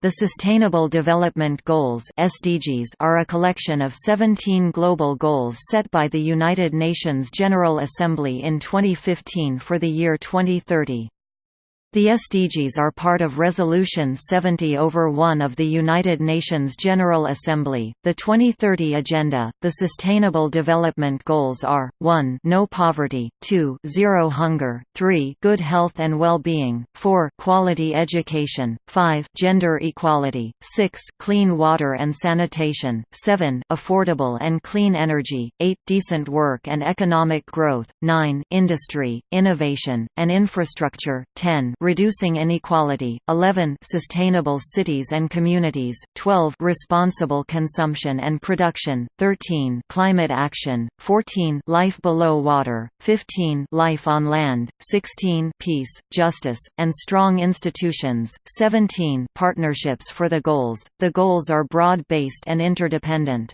The Sustainable Development Goals (SDGs) are a collection of 17 global goals set by the United Nations General Assembly in 2015 for the year 2030. The SDGs are part of Resolution 70 over 1 of the United Nations General Assembly. The 2030 Agenda, the Sustainable Development Goals are 1. No poverty, 2. Zero hunger, 3. Good health and well-being, 4. Quality education, 5. Gender equality, 6. Clean water and sanitation, 7. Affordable and clean energy, 8. Decent work and economic growth, 9. Industry, innovation, and infrastructure, 10 reducing inequality, 11 sustainable cities and communities, 12 responsible consumption and production, 13 climate action, 14 life below water, 15 life on land, 16 peace, justice, and strong institutions, 17 partnerships for the goals. The goals are broad-based and interdependent.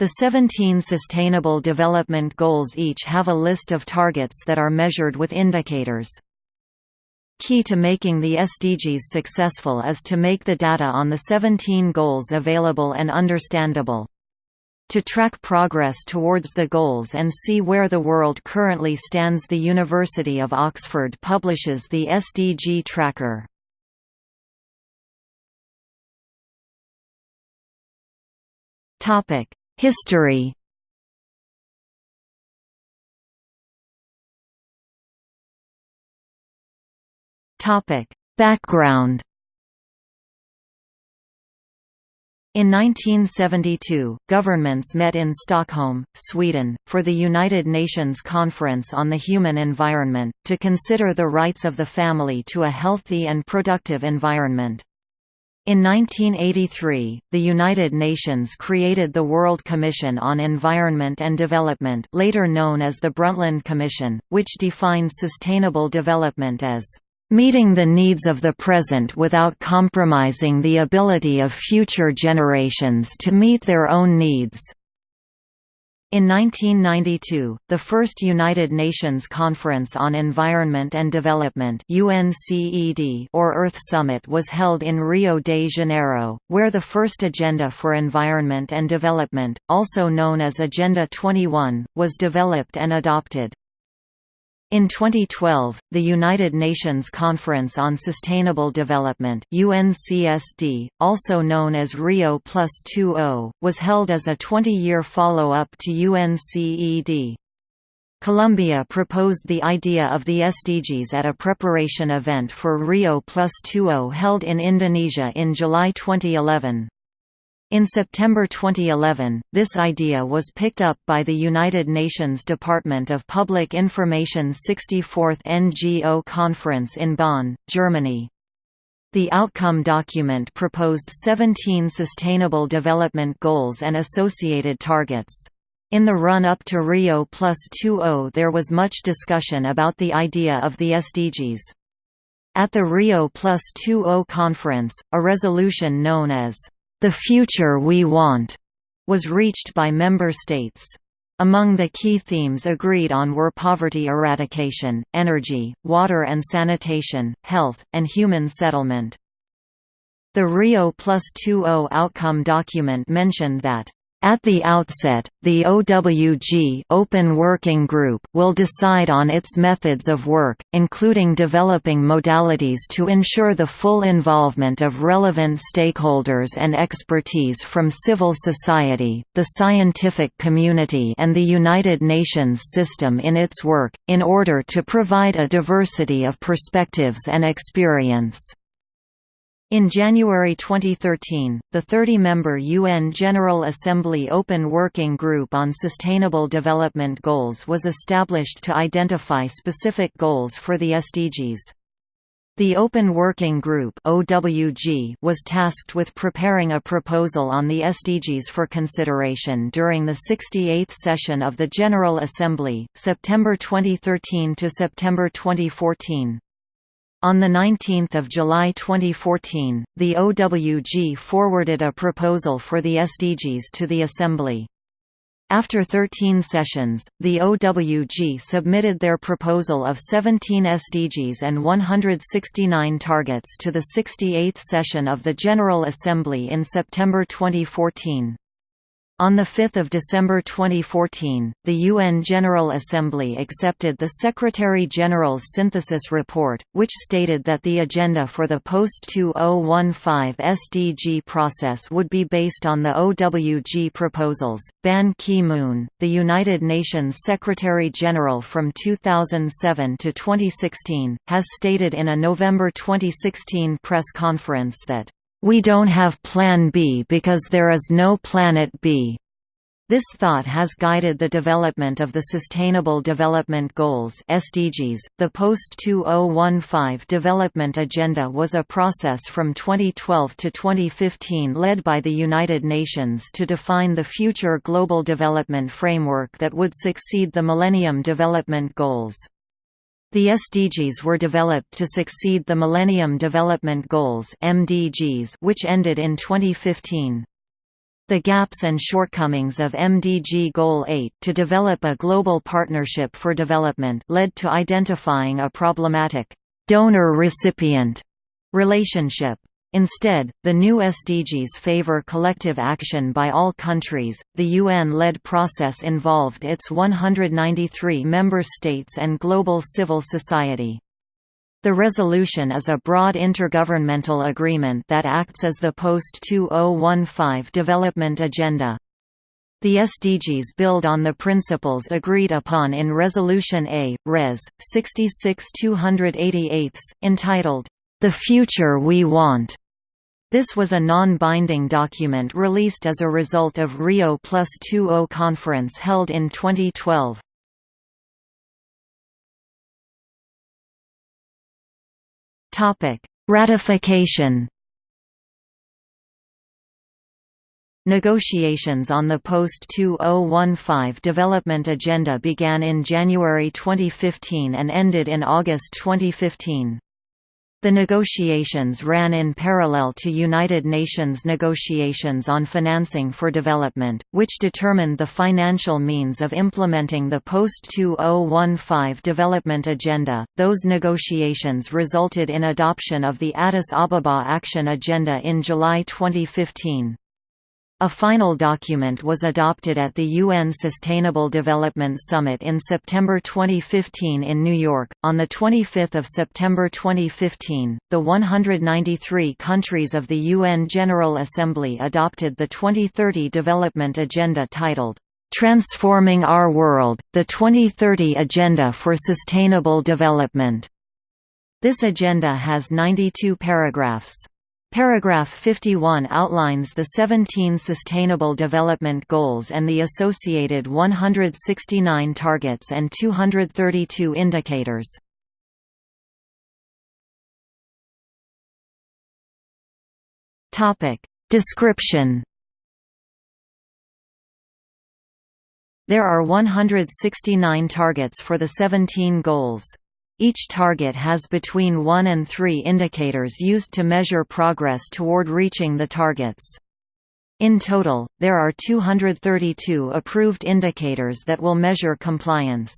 The 17 Sustainable Development Goals each have a list of targets that are measured with indicators. Key to making the SDGs successful is to make the data on the 17 goals available and understandable. To track progress towards the goals and see where the world currently stands the University of Oxford publishes the SDG Tracker. History Topic: Background In 1972, governments met in Stockholm, Sweden, for the United Nations Conference on the Human Environment, to consider the rights of the family to a healthy and productive environment. In 1983, the United Nations created the World Commission on Environment and Development later known as the Brundtland Commission, which defines sustainable development as meeting the needs of the present without compromising the ability of future generations to meet their own needs. In 1992, the first United Nations Conference on Environment and Development UNCED or Earth Summit was held in Rio de Janeiro, where the first Agenda for Environment and Development, also known as Agenda 21, was developed and adopted. In 2012, the United Nations Conference on Sustainable Development UNCSD, also known as Rio Plus 20, was held as a 20-year follow-up to UNCED. Colombia proposed the idea of the SDGs at a preparation event for Rio Plus 20 held in Indonesia in July 2011. In September 2011, this idea was picked up by the United Nations Department of Public Information's 64th NGO conference in Bonn, Germany. The outcome document proposed 17 Sustainable Development Goals and associated targets. In the run-up to Rio Plus 20 there was much discussion about the idea of the SDGs. At the Rio Plus 20 conference, a resolution known as the future we want was reached by member states. Among the key themes agreed on were poverty eradication, energy, water and sanitation, health, and human settlement. The Rio Plus 20 outcome document mentioned that at the outset, the OWG Open Working Group will decide on its methods of work, including developing modalities to ensure the full involvement of relevant stakeholders and expertise from civil society, the scientific community and the United Nations system in its work, in order to provide a diversity of perspectives and experience. In January 2013, the 30-member UN General Assembly Open Working Group on Sustainable Development Goals was established to identify specific goals for the SDGs. The Open Working Group was tasked with preparing a proposal on the SDGs for consideration during the 68th session of the General Assembly, September 2013 to September 2014. On 19 July 2014, the OWG forwarded a proposal for the SDGs to the Assembly. After 13 sessions, the OWG submitted their proposal of 17 SDGs and 169 targets to the 68th session of the General Assembly in September 2014. On 5 December 2014, the UN General Assembly accepted the Secretary-General's synthesis report, which stated that the agenda for the post-2015 SDG process would be based on the OWG proposals. Ban Ki-moon, the United Nations Secretary-General from 2007 to 2016, has stated in a November 2016 press conference that we don't have Plan B because there is no Planet B. This thought has guided the development of the Sustainable Development Goals (SDGs). The post-2015 development agenda was a process from 2012 to 2015 led by the United Nations to define the future global development framework that would succeed the Millennium Development Goals. The SDGs were developed to succeed the Millennium Development Goals (MDGs), which ended in 2015. The gaps and shortcomings of MDG Goal 8 to develop a global partnership for development led to identifying a problematic donor-recipient relationship. Instead, the new SDGs favor collective action by all countries. The UN-led process involved its 193 member states and global civil society. The resolution is a broad intergovernmental agreement that acts as the post-2015 development agenda. The SDGs build on the principles agreed upon in Resolution A, Res. 66 288, entitled, The Future We Want. This was a non-binding document released as a result of Rio Plus 20 conference held in 2012. Topic: Ratification. Negotiations on the post-2015 development agenda began in January 2015 and ended in August 2015. The negotiations ran in parallel to United Nations negotiations on financing for development, which determined the financial means of implementing the post-2015 development agenda. Those negotiations resulted in adoption of the Addis Ababa Action Agenda in July 2015. A final document was adopted at the UN Sustainable Development Summit in September 2015 in New York. On the 25th of September 2015, the 193 countries of the UN General Assembly adopted the 2030 Development Agenda titled Transforming Our World: The 2030 Agenda for Sustainable Development. This agenda has 92 paragraphs. Paragraph 51 outlines the 17 Sustainable Development Goals and the associated 169 targets and 232 indicators. Description There are 169 targets for the 17 goals. Each target has between 1 and 3 indicators used to measure progress toward reaching the targets. In total, there are 232 approved indicators that will measure compliance.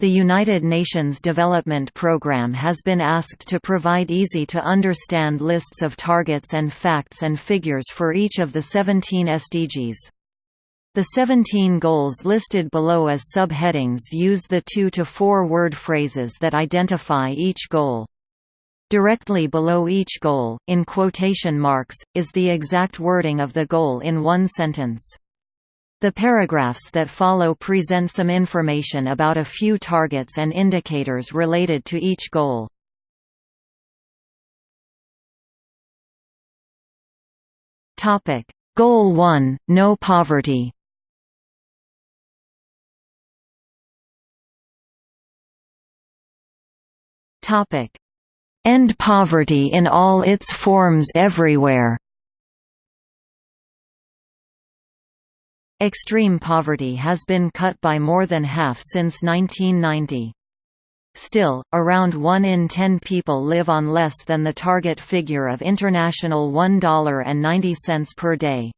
The United Nations Development Programme has been asked to provide easy-to-understand lists of targets and facts and figures for each of the 17 SDGs. The 17 goals listed below as subheadings use the two to four word phrases that identify each goal. Directly below each goal, in quotation marks, is the exact wording of the goal in one sentence. The paragraphs that follow present some information about a few targets and indicators related to each goal. Goal 1 – No poverty Topic: End poverty in all its forms everywhere. Extreme poverty has been cut by more than half since 1990. Still, around 1 in 10 people live on less than the target figure of international $1.90 per day.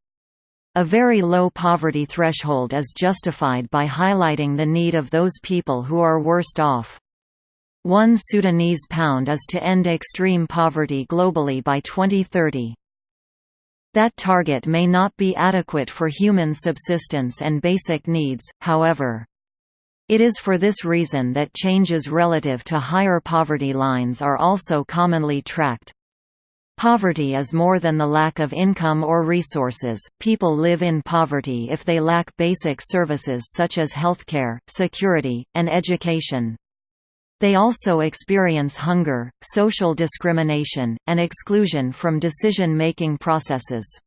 A very low poverty threshold is justified by highlighting the need of those people who are worst off. One Sudanese pound is to end extreme poverty globally by 2030. That target may not be adequate for human subsistence and basic needs, however. It is for this reason that changes relative to higher poverty lines are also commonly tracked. Poverty is more than the lack of income or resources, people live in poverty if they lack basic services such as healthcare, security, and education. They also experience hunger, social discrimination, and exclusion from decision-making processes.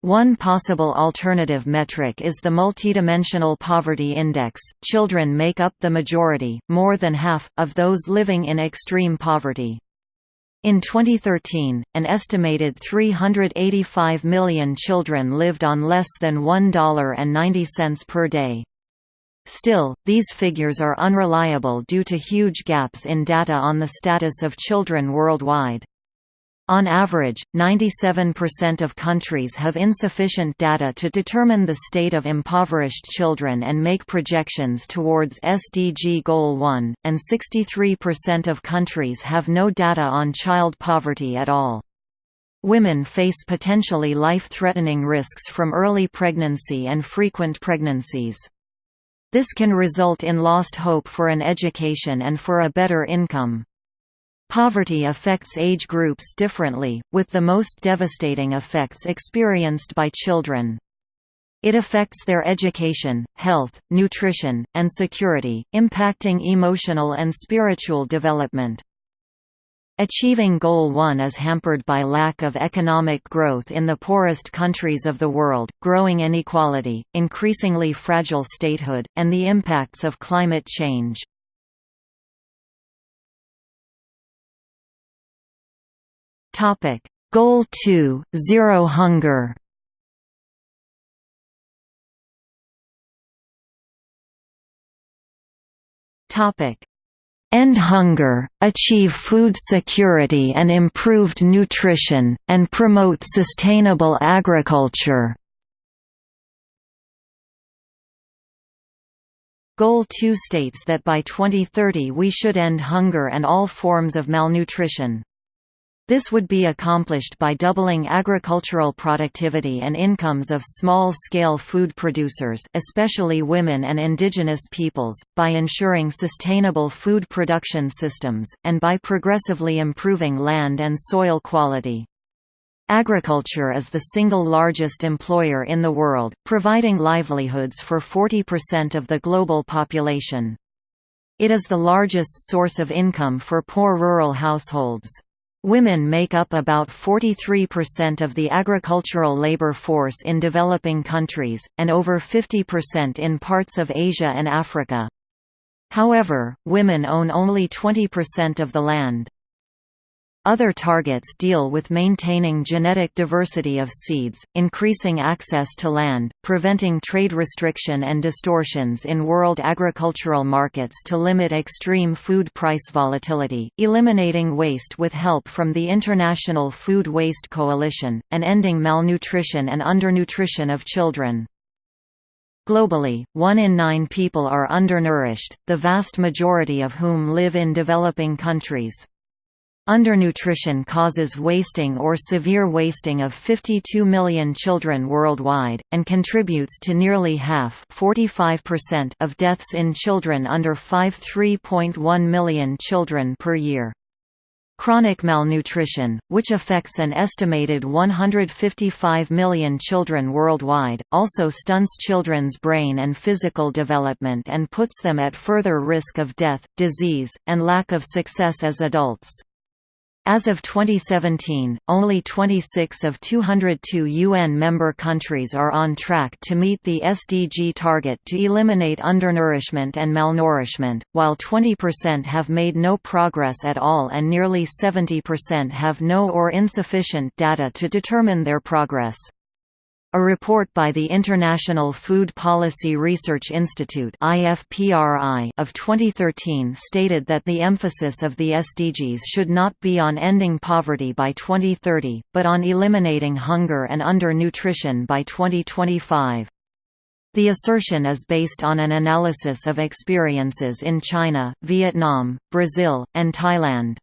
One possible alternative metric is the multidimensional poverty index. Children make up the majority, more than half, of those living in extreme poverty. In 2013, an estimated 385 million children lived on less than $1.90 per day. Still, these figures are unreliable due to huge gaps in data on the status of children worldwide. On average, 97% of countries have insufficient data to determine the state of impoverished children and make projections towards SDG Goal 1, and 63% of countries have no data on child poverty at all. Women face potentially life-threatening risks from early pregnancy and frequent pregnancies. This can result in lost hope for an education and for a better income. Poverty affects age groups differently, with the most devastating effects experienced by children. It affects their education, health, nutrition, and security, impacting emotional and spiritual development. Achieving Goal 1 is hampered by lack of economic growth in the poorest countries of the world, growing inequality, increasingly fragile statehood, and the impacts of climate change. Goal 2: Zero hunger. End hunger, achieve food security and improved nutrition, and promote sustainable agriculture. Goal 2 states that by 2030 we should end hunger and all forms of malnutrition. This would be accomplished by doubling agricultural productivity and incomes of small-scale food producers especially women and indigenous peoples, by ensuring sustainable food production systems, and by progressively improving land and soil quality. Agriculture is the single largest employer in the world, providing livelihoods for 40% of the global population. It is the largest source of income for poor rural households. Women make up about 43% of the agricultural labor force in developing countries, and over 50% in parts of Asia and Africa. However, women own only 20% of the land. Other targets deal with maintaining genetic diversity of seeds, increasing access to land, preventing trade restriction and distortions in world agricultural markets to limit extreme food price volatility, eliminating waste with help from the International Food Waste Coalition, and ending malnutrition and undernutrition of children. Globally, one in nine people are undernourished, the vast majority of whom live in developing countries. Undernutrition causes wasting or severe wasting of 52 million children worldwide, and contributes to nearly half of deaths in children under 5 3.1 million children per year. Chronic malnutrition, which affects an estimated 155 million children worldwide, also stunts children's brain and physical development and puts them at further risk of death, disease, and lack of success as adults. As of 2017, only 26 of 202 UN member countries are on track to meet the SDG target to eliminate undernourishment and malnourishment, while 20% have made no progress at all and nearly 70% have no or insufficient data to determine their progress. A report by the International Food Policy Research Institute of 2013 stated that the emphasis of the SDGs should not be on ending poverty by 2030, but on eliminating hunger and undernutrition by 2025. The assertion is based on an analysis of experiences in China, Vietnam, Brazil, and Thailand.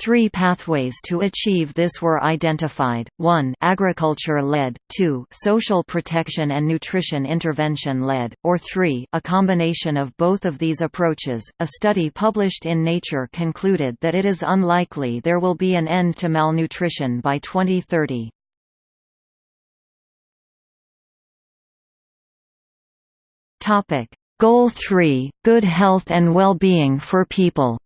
Three pathways to achieve this were identified, 1 agriculture-led, 2 social protection and nutrition intervention-led, or 3 a combination of both of these approaches. A study published in Nature concluded that it is unlikely there will be an end to malnutrition by 2030. Goal 3 – Good health and well-being for people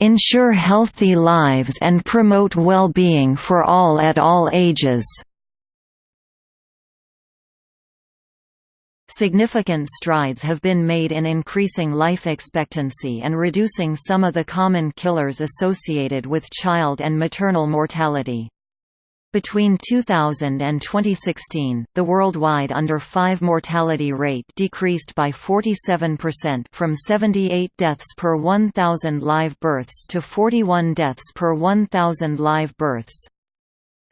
Ensure healthy lives and promote well-being for all at all ages. Significant strides have been made in increasing life expectancy and reducing some of the common killers associated with child and maternal mortality. Between 2000 and 2016, the worldwide under-5 mortality rate decreased by 47% from 78 deaths per 1,000 live births to 41 deaths per 1,000 live births.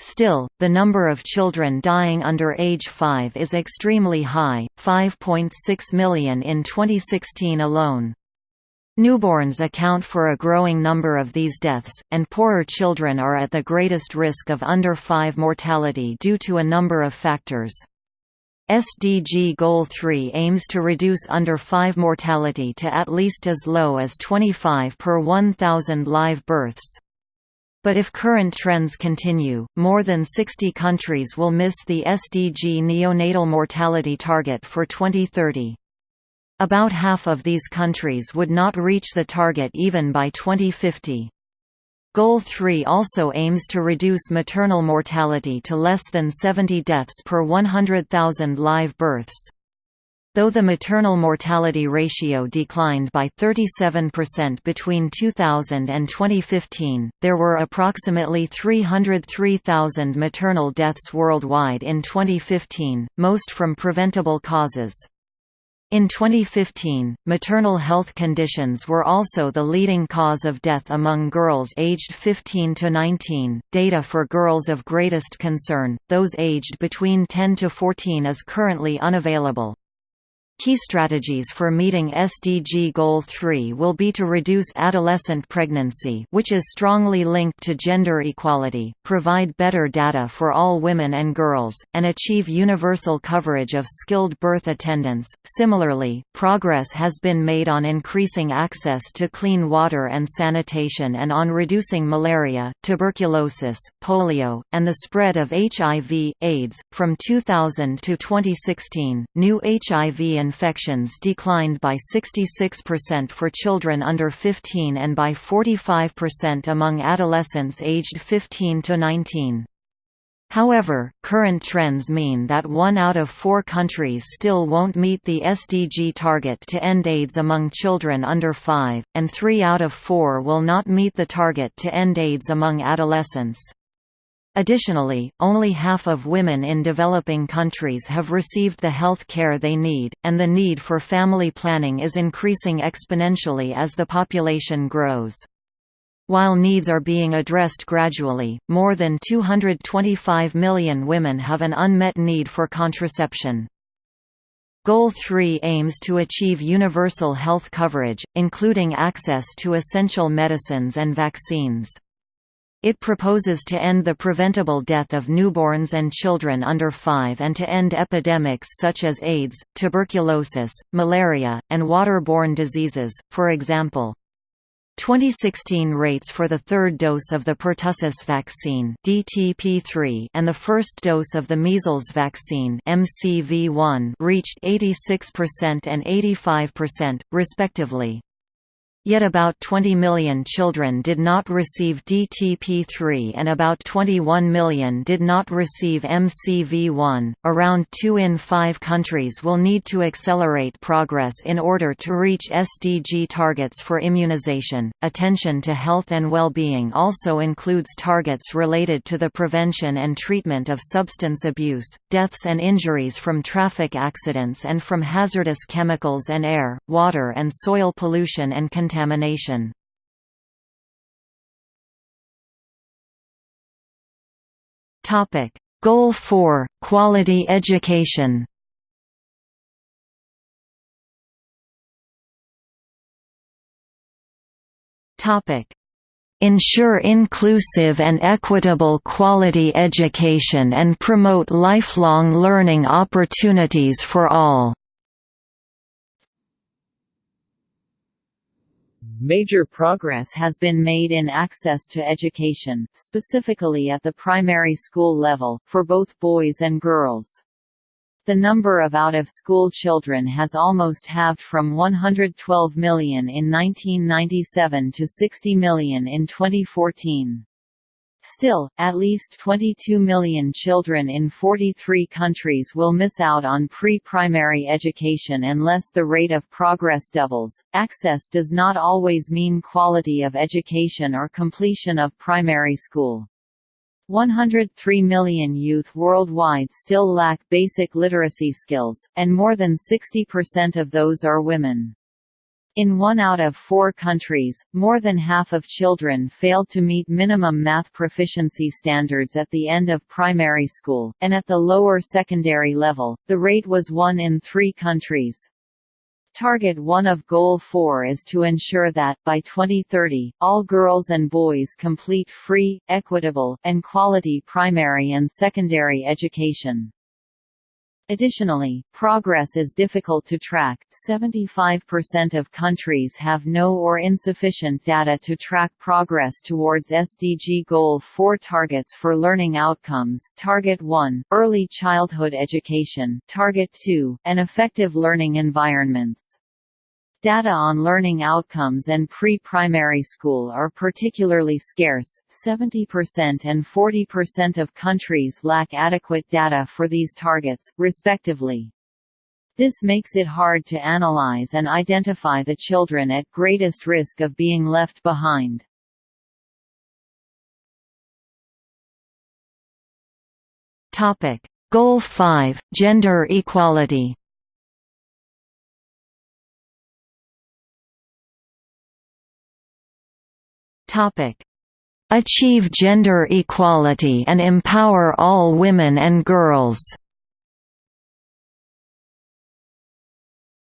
Still, the number of children dying under age 5 is extremely high, 5.6 million in 2016 alone. Newborns account for a growing number of these deaths, and poorer children are at the greatest risk of under 5 mortality due to a number of factors. SDG Goal 3 aims to reduce under 5 mortality to at least as low as 25 per 1,000 live births. But if current trends continue, more than 60 countries will miss the SDG neonatal mortality target for 2030. About half of these countries would not reach the target even by 2050. Goal 3 also aims to reduce maternal mortality to less than 70 deaths per 100,000 live births. Though the maternal mortality ratio declined by 37% between 2000 and 2015, there were approximately 303,000 maternal deaths worldwide in 2015, most from preventable causes. In 2015, maternal health conditions were also the leading cause of death among girls aged 15 to 19. Data for girls of greatest concern, those aged between 10 to 14, is currently unavailable. Key strategies for meeting SDG Goal 3 will be to reduce adolescent pregnancy which is strongly linked to gender equality, provide better data for all women and girls, and achieve universal coverage of skilled birth attendants. Similarly, progress has been made on increasing access to clean water and sanitation and on reducing malaria, tuberculosis, polio, and the spread of HIV, AIDS. From 2000 to 2016, new HIV infections declined by 66% for children under 15 and by 45% among adolescents aged 15 to 19. However, current trends mean that one out of four countries still won't meet the SDG target to end AIDS among children under 5, and three out of four will not meet the target to end AIDS among adolescents. Additionally, only half of women in developing countries have received the health care they need, and the need for family planning is increasing exponentially as the population grows. While needs are being addressed gradually, more than 225 million women have an unmet need for contraception. Goal 3 aims to achieve universal health coverage, including access to essential medicines and vaccines. It proposes to end the preventable death of newborns and children under 5 and to end epidemics such as AIDS, tuberculosis, malaria, and waterborne diseases, for example. 2016 rates for the third dose of the pertussis vaccine DTP3 and the first dose of the measles vaccine MCV1 reached 86% and 85%, respectively. Yet about 20 million children did not receive DTP3 and about 21 million did not receive MCV1. Around 2 in 5 countries will need to accelerate progress in order to reach SDG targets for immunization. Attention to health and well-being also includes targets related to the prevention and treatment of substance abuse, deaths and injuries from traffic accidents and from hazardous chemicals and air, water and soil pollution and contamination contamination. Topic: Goal 4: Quality education. Topic: Ensure inclusive and equitable quality education and promote lifelong learning opportunities for all. Major progress has been made in access to education, specifically at the primary school level, for both boys and girls. The number of out-of-school children has almost halved from 112 million in 1997 to 60 million in 2014. Still, at least 22 million children in 43 countries will miss out on pre-primary education unless the rate of progress doubles. Access does not always mean quality of education or completion of primary school. 103 million youth worldwide still lack basic literacy skills, and more than 60% of those are women. In one out of four countries, more than half of children failed to meet minimum math proficiency standards at the end of primary school, and at the lower secondary level, the rate was one in three countries. Target 1 of Goal 4 is to ensure that, by 2030, all girls and boys complete free, equitable, and quality primary and secondary education. Additionally, progress is difficult to track. 75% of countries have no or insufficient data to track progress towards SDG Goal 4 targets for learning outcomes. Target 1, early childhood education. Target 2, and effective learning environments. Data on learning outcomes and pre-primary school are particularly scarce, 70% and 40% of countries lack adequate data for these targets, respectively. This makes it hard to analyze and identify the children at greatest risk of being left behind. Goal 5 – Gender equality Topic: Achieve gender equality and empower all women and girls.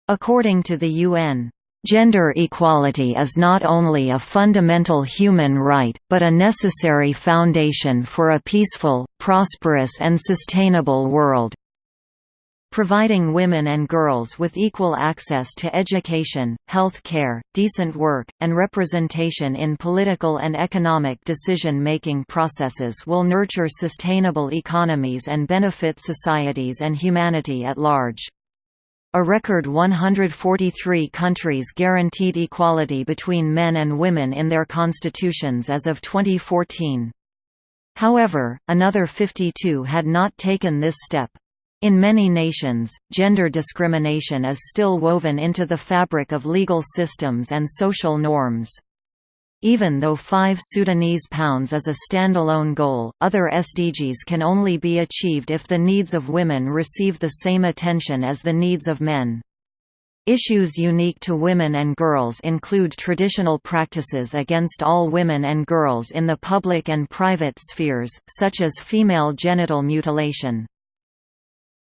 According to the UN, Gender equality is not only a fundamental human right, but a necessary foundation for a peaceful, prosperous and sustainable world providing women and girls with equal access to education, health care, decent work, and representation in political and economic decision-making processes will nurture sustainable economies and benefit societies and humanity at large. A record 143 countries guaranteed equality between men and women in their constitutions as of 2014. However, another 52 had not taken this step. In many nations, gender discrimination is still woven into the fabric of legal systems and social norms. Even though 5 Sudanese pounds is a standalone goal, other SDGs can only be achieved if the needs of women receive the same attention as the needs of men. Issues unique to women and girls include traditional practices against all women and girls in the public and private spheres, such as female genital mutilation.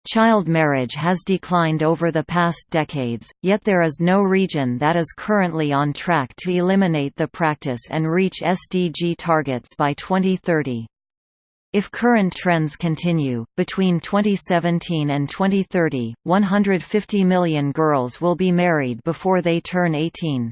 Child marriage has declined over the past decades, yet there is no region that is currently on track to eliminate the practice and reach SDG targets by 2030. If current trends continue, between 2017 and 2030, 150 million girls will be married before they turn 18.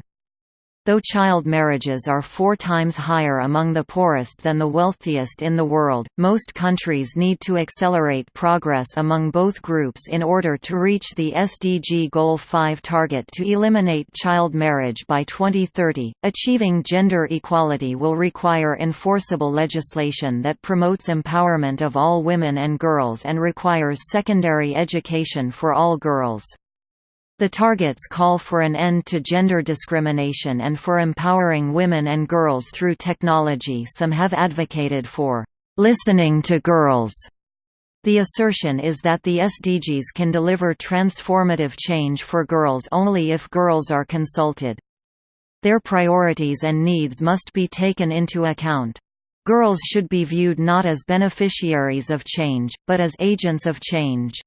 Though child marriages are four times higher among the poorest than the wealthiest in the world, most countries need to accelerate progress among both groups in order to reach the SDG Goal 5 target to eliminate child marriage by 2030. Achieving gender equality will require enforceable legislation that promotes empowerment of all women and girls and requires secondary education for all girls. The targets call for an end to gender discrimination and for empowering women and girls through technology some have advocated for «listening to girls». The assertion is that the SDGs can deliver transformative change for girls only if girls are consulted. Their priorities and needs must be taken into account. Girls should be viewed not as beneficiaries of change, but as agents of change.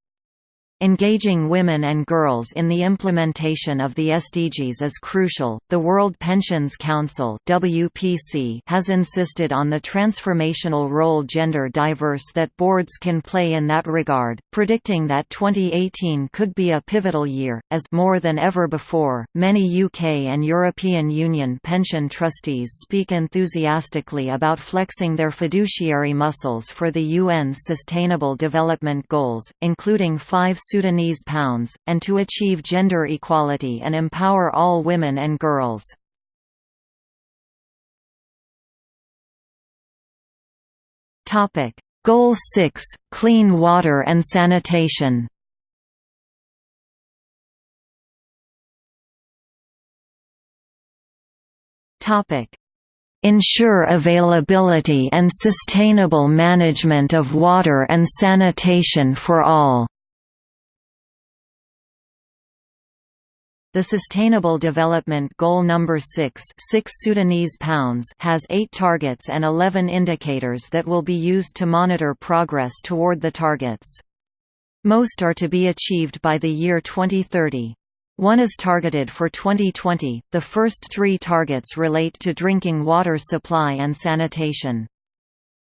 Engaging women and girls in the implementation of the SDGs is crucial. The World Pensions Council (WPC) has insisted on the transformational role gender diverse that boards can play in that regard, predicting that 2018 could be a pivotal year as more than ever before, many UK and European Union pension trustees speak enthusiastically about flexing their fiduciary muscles for the UN's sustainable development goals, including 5 Sudanese pounds, and to achieve gender equality and empower all women and girls. Goal 6 – Clean water and sanitation. Ensure availability and sustainable management of water and sanitation for all The Sustainable Development Goal number 6, 6 Sudanese pounds has 8 targets and 11 indicators that will be used to monitor progress toward the targets. Most are to be achieved by the year 2030. One is targeted for 2020. The first 3 targets relate to drinking water supply and sanitation.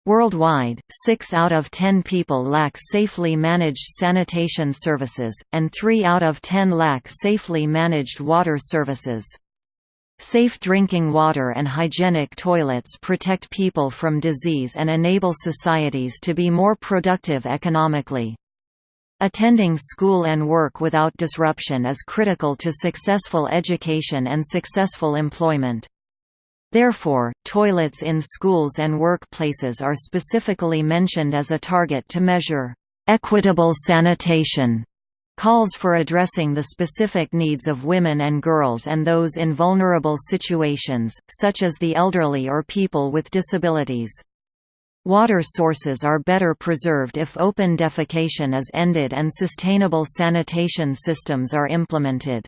Worldwide, 6 out of 10 people lack safely managed sanitation services, and 3 out of 10 lack safely managed water services. Safe drinking water and hygienic toilets protect people from disease and enable societies to be more productive economically. Attending school and work without disruption is critical to successful education and successful employment. Therefore, toilets in schools and workplaces are specifically mentioned as a target to measure. Equitable sanitation calls for addressing the specific needs of women and girls and those in vulnerable situations, such as the elderly or people with disabilities. Water sources are better preserved if open defecation is ended and sustainable sanitation systems are implemented.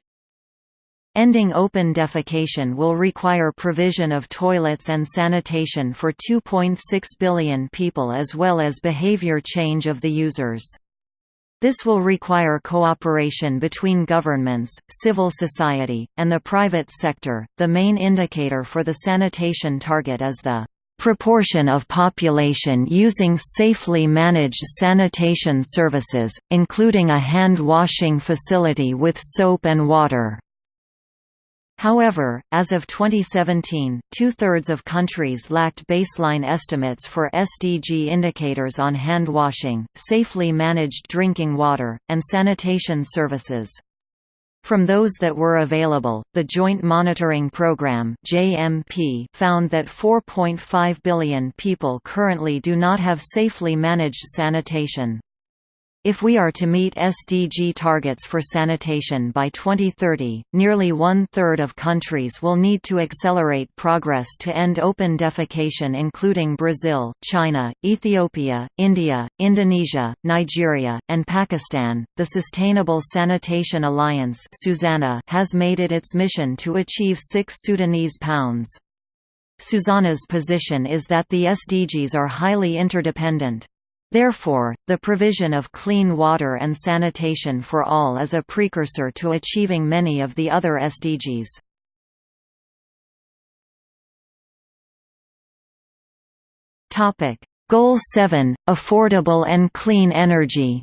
Ending open defecation will require provision of toilets and sanitation for 2.6 billion people as well as behavior change of the users. This will require cooperation between governments, civil society, and the private sector. The main indicator for the sanitation target is the proportion of population using safely managed sanitation services, including a hand-washing facility with soap and water. However, as of 2017, two-thirds of countries lacked baseline estimates for SDG indicators on hand-washing, safely managed drinking water, and sanitation services. From those that were available, the Joint Monitoring Programme (JMP) found that 4.5 billion people currently do not have safely managed sanitation. If we are to meet SDG targets for sanitation by 2030, nearly one-third of countries will need to accelerate progress to end open defecation including Brazil, China, Ethiopia, India, Indonesia, Nigeria, and Pakistan. The Sustainable Sanitation Alliance has made it its mission to achieve 6 Sudanese pounds. SuSanA's position is that the SDGs are highly interdependent. Therefore, the provision of clean water and sanitation for all is a precursor to achieving many of the other SDGs. Goal 7 – Affordable and clean energy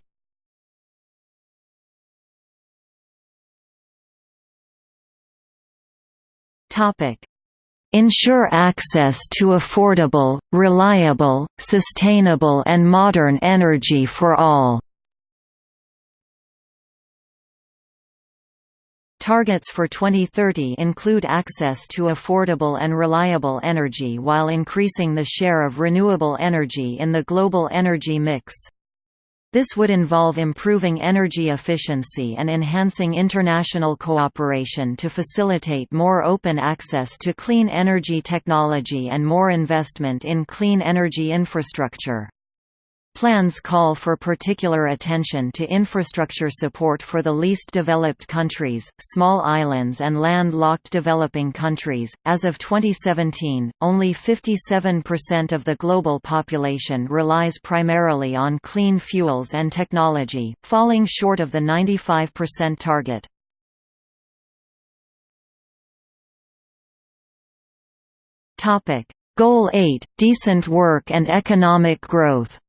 Ensure access to affordable, reliable, sustainable and modern energy for all. Targets for 2030 include access to affordable and reliable energy while increasing the share of renewable energy in the global energy mix. This would involve improving energy efficiency and enhancing international cooperation to facilitate more open access to clean energy technology and more investment in clean energy infrastructure. Plans call for particular attention to infrastructure support for the least developed countries, small islands, and land-locked developing countries. As of 2017, only 57% of the global population relies primarily on clean fuels and technology, falling short of the 95% target. Topic: Goal 8: Decent work and economic growth.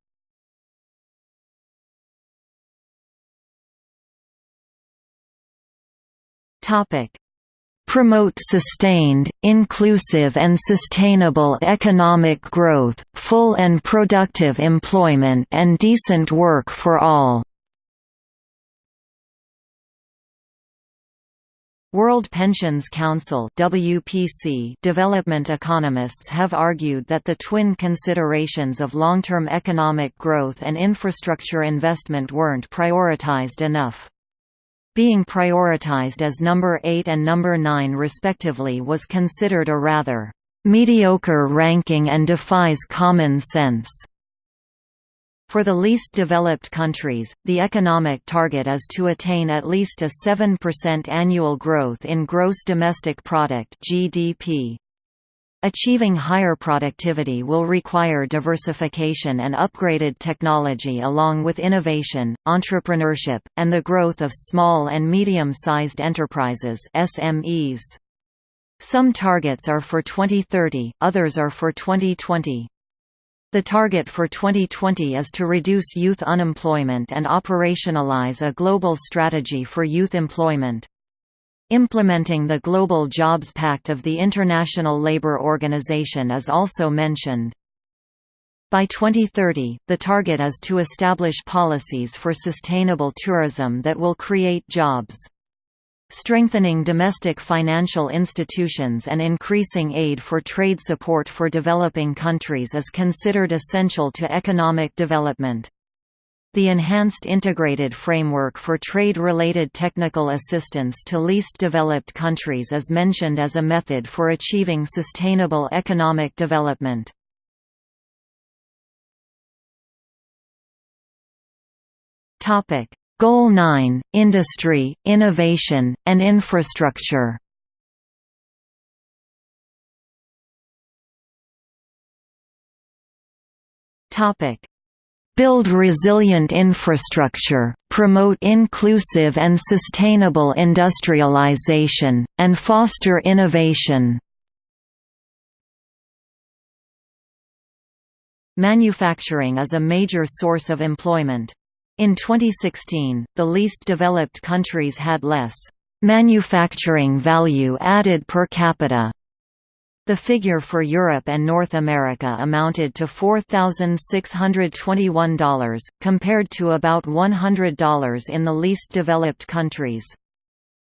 Topic: Promote sustained, inclusive and sustainable economic growth, full and productive employment and decent work for all. World Pensions Council WPC development economists have argued that the twin considerations of long-term economic growth and infrastructure investment weren't prioritized enough being prioritized as number 8 and number 9 respectively was considered a rather mediocre ranking and defies common sense. For the least developed countries, the economic target is to attain at least a 7% annual growth in gross domestic product (GDP). Achieving higher productivity will require diversification and upgraded technology along with innovation, entrepreneurship, and the growth of small and medium-sized enterprises SMEs. Some targets are for 2030, others are for 2020. The target for 2020 is to reduce youth unemployment and operationalize a global strategy for youth employment. Implementing the Global Jobs Pact of the International Labour Organization is also mentioned. By 2030, the target is to establish policies for sustainable tourism that will create jobs. Strengthening domestic financial institutions and increasing aid for trade support for developing countries is considered essential to economic development. The Enhanced Integrated Framework for Trade-Related Technical Assistance to Least Developed Countries is mentioned as a method for achieving sustainable economic development. Goal 9 – Industry, Innovation, and Infrastructure. Topic build resilient infrastructure, promote inclusive and sustainable industrialization, and foster innovation. Manufacturing is a major source of employment. In 2016, the least developed countries had less manufacturing value added per capita the figure for Europe and North America amounted to $4,621, compared to about $100 in the least developed countries.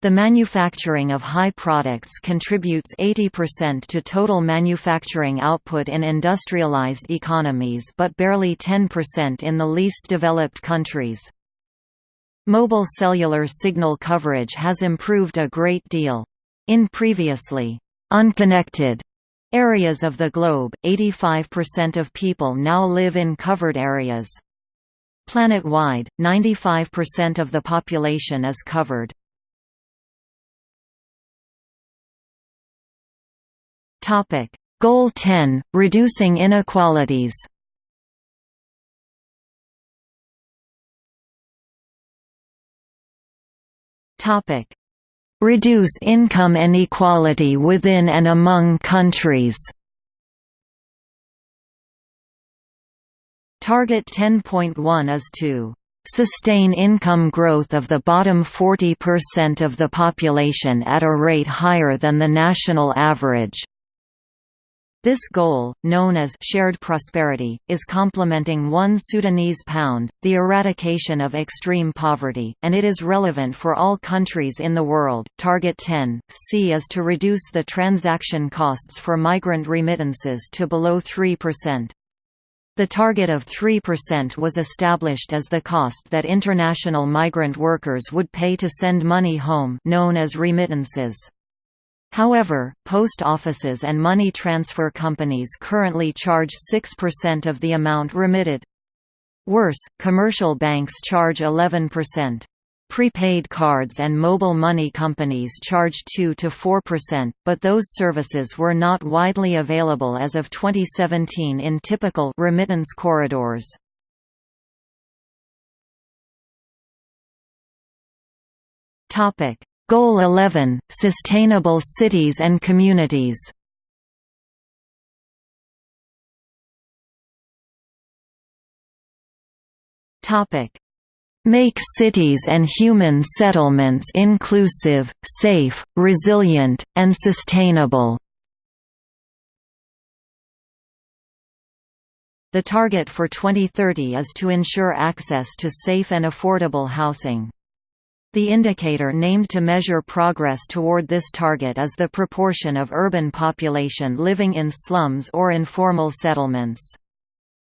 The manufacturing of high products contributes 80% to total manufacturing output in industrialized economies but barely 10% in the least developed countries. Mobile cellular signal coverage has improved a great deal. In previously unconnected areas of the globe, 85% of people now live in covered areas. Planet-wide, 95% of the population is covered. Goal 10 – Reducing inequalities Topic reduce income inequality within and among countries. Target 10.1 is to sustain income growth of the bottom 40% of the population at a rate higher than the national average. This goal, known as shared prosperity, is complementing one Sudanese pound, the eradication of extreme poverty, and it is relevant for all countries in the world. Target 10 C is to reduce the transaction costs for migrant remittances to below 3%. The target of 3% was established as the cost that international migrant workers would pay to send money home known as remittances. However, post offices and money transfer companies currently charge 6% of the amount remitted. Worse, commercial banks charge 11%. Prepaid cards and mobile money companies charge 2 to 4%, but those services were not widely available as of 2017 in typical remittance corridors. Topic: Goal 11: Sustainable cities and communities. Make cities and human settlements inclusive, safe, resilient, and sustainable. The target for 2030 is to ensure access to safe and affordable housing. The indicator named to measure progress toward this target is the proportion of urban population living in slums or informal settlements.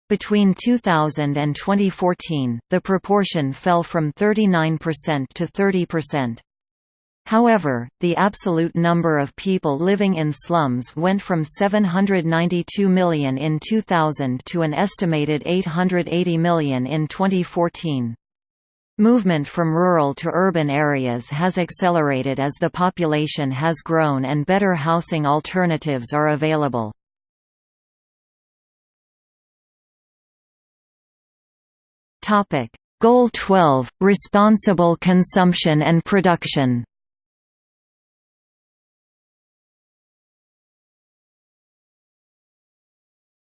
Between 2000 and 2014, the proportion fell from 39% to 30%. However, the absolute number of people living in slums went from 792 million in 2000 to an estimated 880 million in 2014. Movement from rural to urban areas has accelerated as the population has grown and better housing alternatives are available. Goal 12: Responsible consumption and production.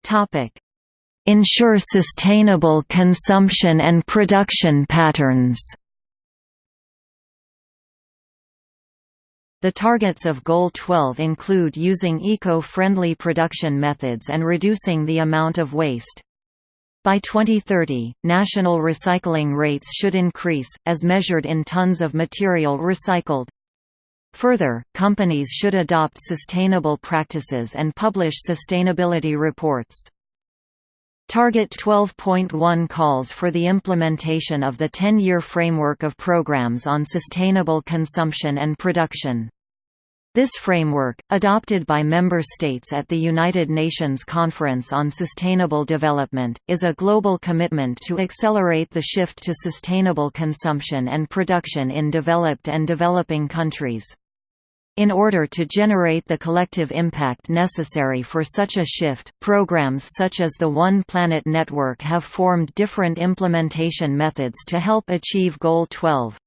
Topic: Ensure sustainable consumption and production patterns. The targets of Goal 12 include using eco-friendly production methods and reducing the amount of waste. By 2030, national recycling rates should increase, as measured in tons of material recycled. Further, companies should adopt sustainable practices and publish sustainability reports. Target 12.1 calls for the implementation of the 10-year framework of programs on sustainable consumption and production. This framework, adopted by member states at the United Nations Conference on Sustainable Development, is a global commitment to accelerate the shift to sustainable consumption and production in developed and developing countries. In order to generate the collective impact necessary for such a shift, programs such as the One Planet Network have formed different implementation methods to help achieve Goal 12.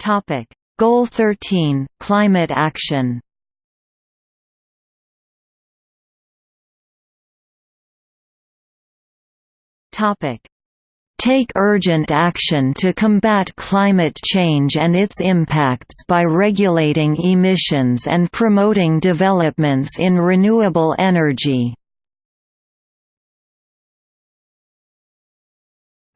Topic: Goal 13: Climate action. Take urgent action to combat climate change and its impacts by regulating emissions and promoting developments in renewable energy.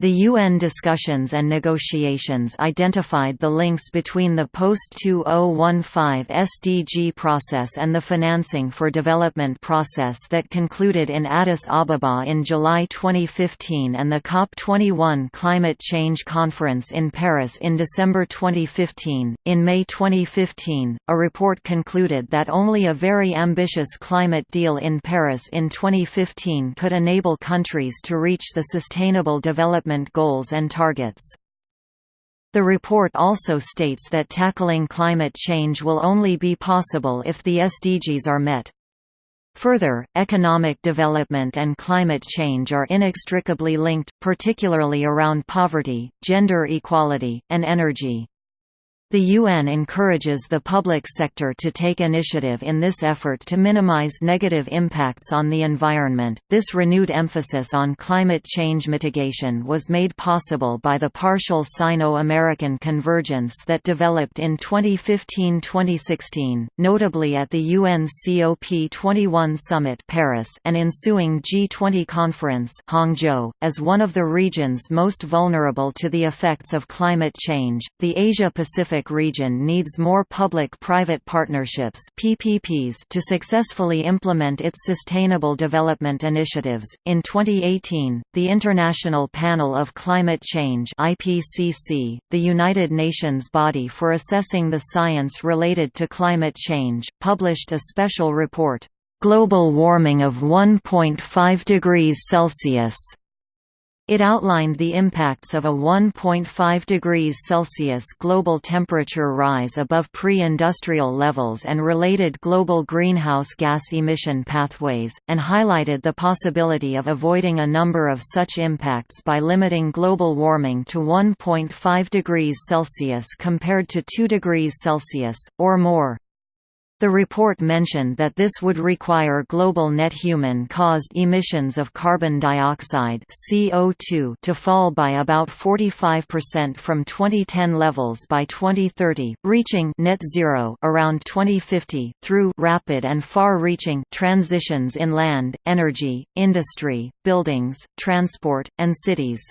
The UN discussions and negotiations identified the links between the post-2015 SDG process and the financing for development process that concluded in Addis Ababa in July 2015 and the COP21 Climate Change Conference in Paris in December 2015. In May 2015, a report concluded that only a very ambitious climate deal in Paris in 2015 could enable countries to reach the Sustainable Development development goals and targets. The report also states that tackling climate change will only be possible if the SDGs are met. Further, economic development and climate change are inextricably linked, particularly around poverty, gender equality, and energy. The UN encourages the public sector to take initiative in this effort to minimize negative impacts on the environment. This renewed emphasis on climate change mitigation was made possible by the partial Sino American convergence that developed in 2015 2016, notably at the UN COP21 Summit Paris and ensuing G20 conference Hangzhou. As one of the regions most vulnerable to the effects of climate change, the Asia Pacific Pacific region needs more public-private partnerships (PPPs) to successfully implement its sustainable development initiatives. In 2018, the International Panel of Climate Change (IPCC), the United Nations body for assessing the science related to climate change, published a special report, Global Warming of 1.5 degrees Celsius it outlined the impacts of a 1.5 degrees Celsius global temperature rise above pre-industrial levels and related global greenhouse gas emission pathways, and highlighted the possibility of avoiding a number of such impacts by limiting global warming to 1.5 degrees Celsius compared to 2 degrees Celsius, or more. The report mentioned that this would require global net human-caused emissions of carbon dioxide CO2 to fall by about 45% from 2010 levels by 2030, reaching net zero around 2050 through rapid and far-reaching transitions in land, energy, industry, buildings, transport, and cities.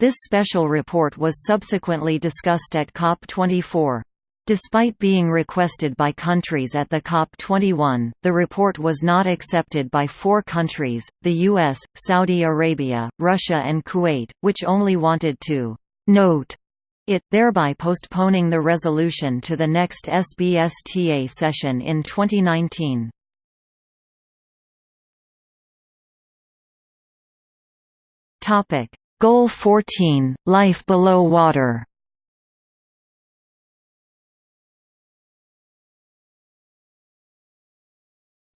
This special report was subsequently discussed at COP24. Despite being requested by countries at the COP21, the report was not accepted by four countries, the US, Saudi Arabia, Russia and Kuwait, which only wanted to «note» it, thereby postponing the resolution to the next SBSTA session in 2019. Goal 14 – Life below water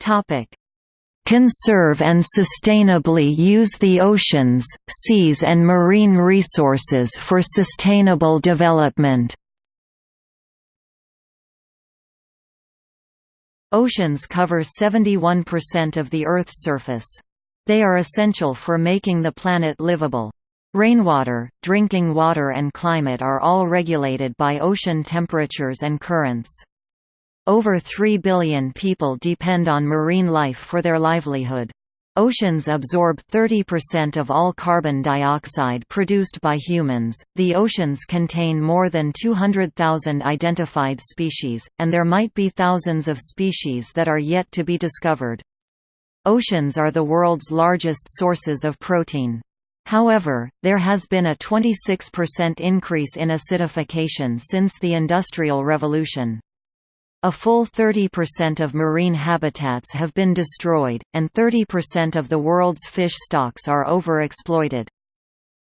Topic: Conserve and sustainably use the oceans, seas and marine resources for sustainable development. Oceans cover 71% of the Earth's surface. They are essential for making the planet livable. Rainwater, drinking water and climate are all regulated by ocean temperatures and currents. Over 3 billion people depend on marine life for their livelihood. Oceans absorb 30% of all carbon dioxide produced by humans. The oceans contain more than 200,000 identified species, and there might be thousands of species that are yet to be discovered. Oceans are the world's largest sources of protein. However, there has been a 26% increase in acidification since the Industrial Revolution. A full 30% of marine habitats have been destroyed, and 30% of the world's fish stocks are overexploited.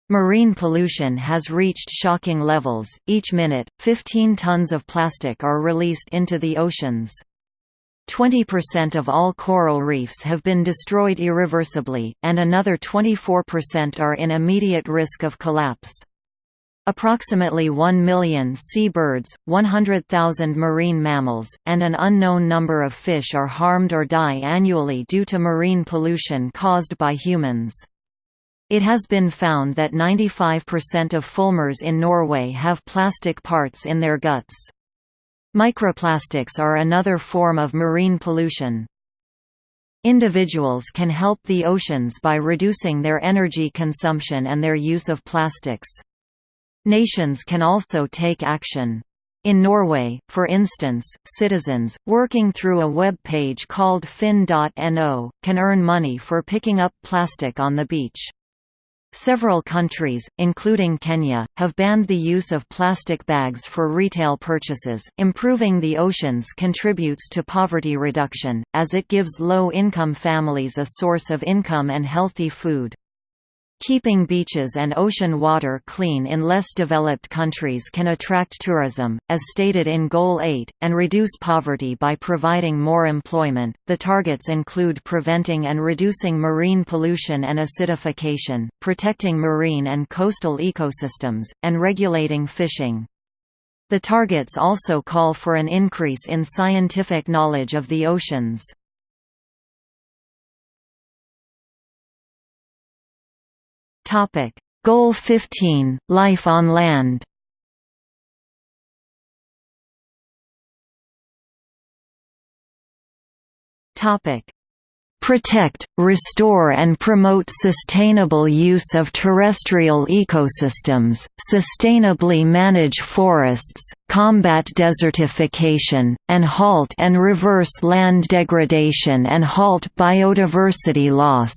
Marine pollution has reached shocking levels, each minute, 15 tons of plastic are released into the oceans. 20% of all coral reefs have been destroyed irreversibly, and another 24% are in immediate risk of collapse. Approximately 1 million seabirds, 100,000 marine mammals, and an unknown number of fish are harmed or die annually due to marine pollution caused by humans. It has been found that 95% of fulmars in Norway have plastic parts in their guts. Microplastics are another form of marine pollution. Individuals can help the oceans by reducing their energy consumption and their use of plastics. Nations can also take action. In Norway, for instance, citizens, working through a web page called finn.no, can earn money for picking up plastic on the beach. Several countries, including Kenya, have banned the use of plastic bags for retail purchases. Improving the oceans contributes to poverty reduction, as it gives low income families a source of income and healthy food. Keeping beaches and ocean water clean in less developed countries can attract tourism, as stated in Goal 8, and reduce poverty by providing more employment. The targets include preventing and reducing marine pollution and acidification, protecting marine and coastal ecosystems, and regulating fishing. The targets also call for an increase in scientific knowledge of the oceans. Goal 15 – Life on land. Topic: Protect, restore and promote sustainable use of terrestrial ecosystems, sustainably manage forests, combat desertification, and halt and reverse land degradation and halt biodiversity loss.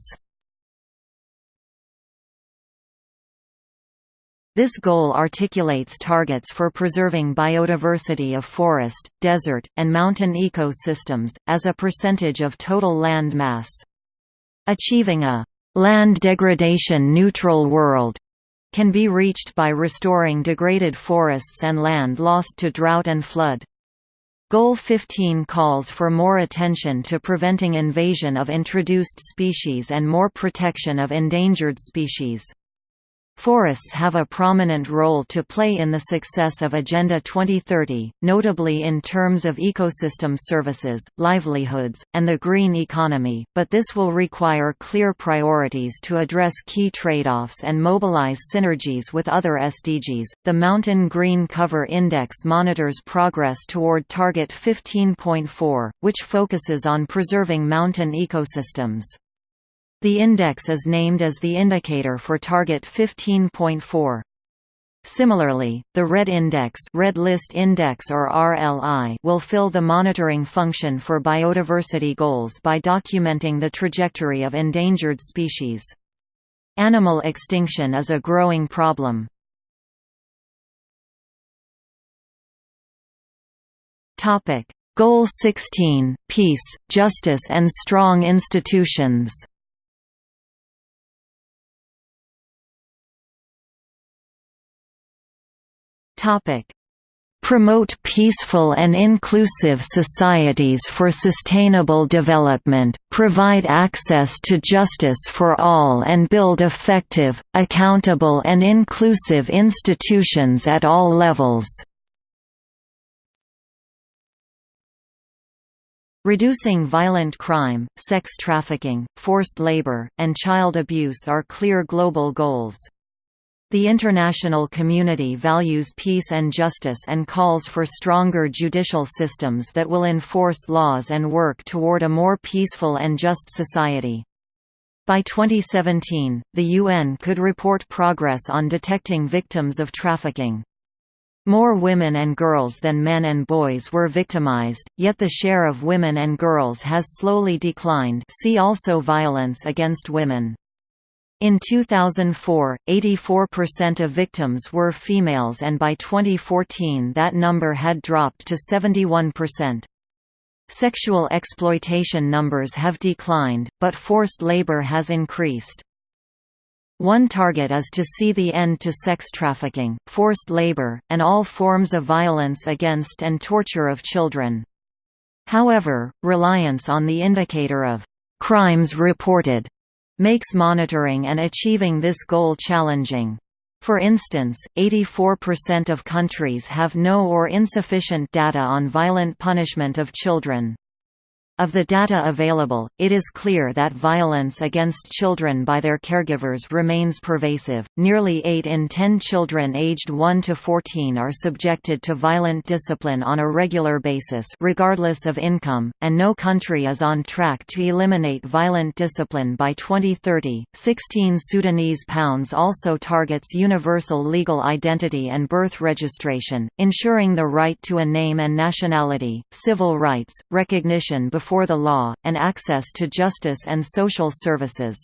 This goal articulates targets for preserving biodiversity of forest, desert, and mountain ecosystems, as a percentage of total land mass. Achieving a land degradation neutral world can be reached by restoring degraded forests and land lost to drought and flood. Goal 15 calls for more attention to preventing invasion of introduced species and more protection of endangered species. Forests have a prominent role to play in the success of Agenda 2030, notably in terms of ecosystem services, livelihoods, and the green economy, but this will require clear priorities to address key trade-offs and mobilize synergies with other SDGs. The Mountain Green Cover Index monitors progress toward Target 15.4, which focuses on preserving mountain ecosystems. The index is named as the indicator for target 15.4. Similarly, the Red Index, Red List Index or RLI will fill the monitoring function for biodiversity goals by documenting the trajectory of endangered species. Animal extinction is a growing problem. Topic: Goal 16: Peace, justice and strong institutions. Promote peaceful and inclusive societies for sustainable development, provide access to justice for all and build effective, accountable and inclusive institutions at all levels. Reducing violent crime, sex trafficking, forced labor, and child abuse are clear global goals. The international community values peace and justice and calls for stronger judicial systems that will enforce laws and work toward a more peaceful and just society. By 2017, the UN could report progress on detecting victims of trafficking. More women and girls than men and boys were victimized, yet the share of women and girls has slowly declined see also violence against women. In 2004, 84% of victims were females and by 2014 that number had dropped to 71%. Sexual exploitation numbers have declined, but forced labor has increased. One target is to see the end to sex trafficking, forced labor, and all forms of violence against and torture of children. However, reliance on the indicator of crimes reported makes monitoring and achieving this goal challenging. For instance, 84% of countries have no or insufficient data on violent punishment of children. Of the data available, it is clear that violence against children by their caregivers remains pervasive. Nearly 8 in 10 children aged 1 to 14 are subjected to violent discipline on a regular basis, regardless of income, and no country is on track to eliminate violent discipline by 2030. 16 Sudanese pounds also targets universal legal identity and birth registration, ensuring the right to a name and nationality, civil rights, recognition before before the law, and access to justice and social services.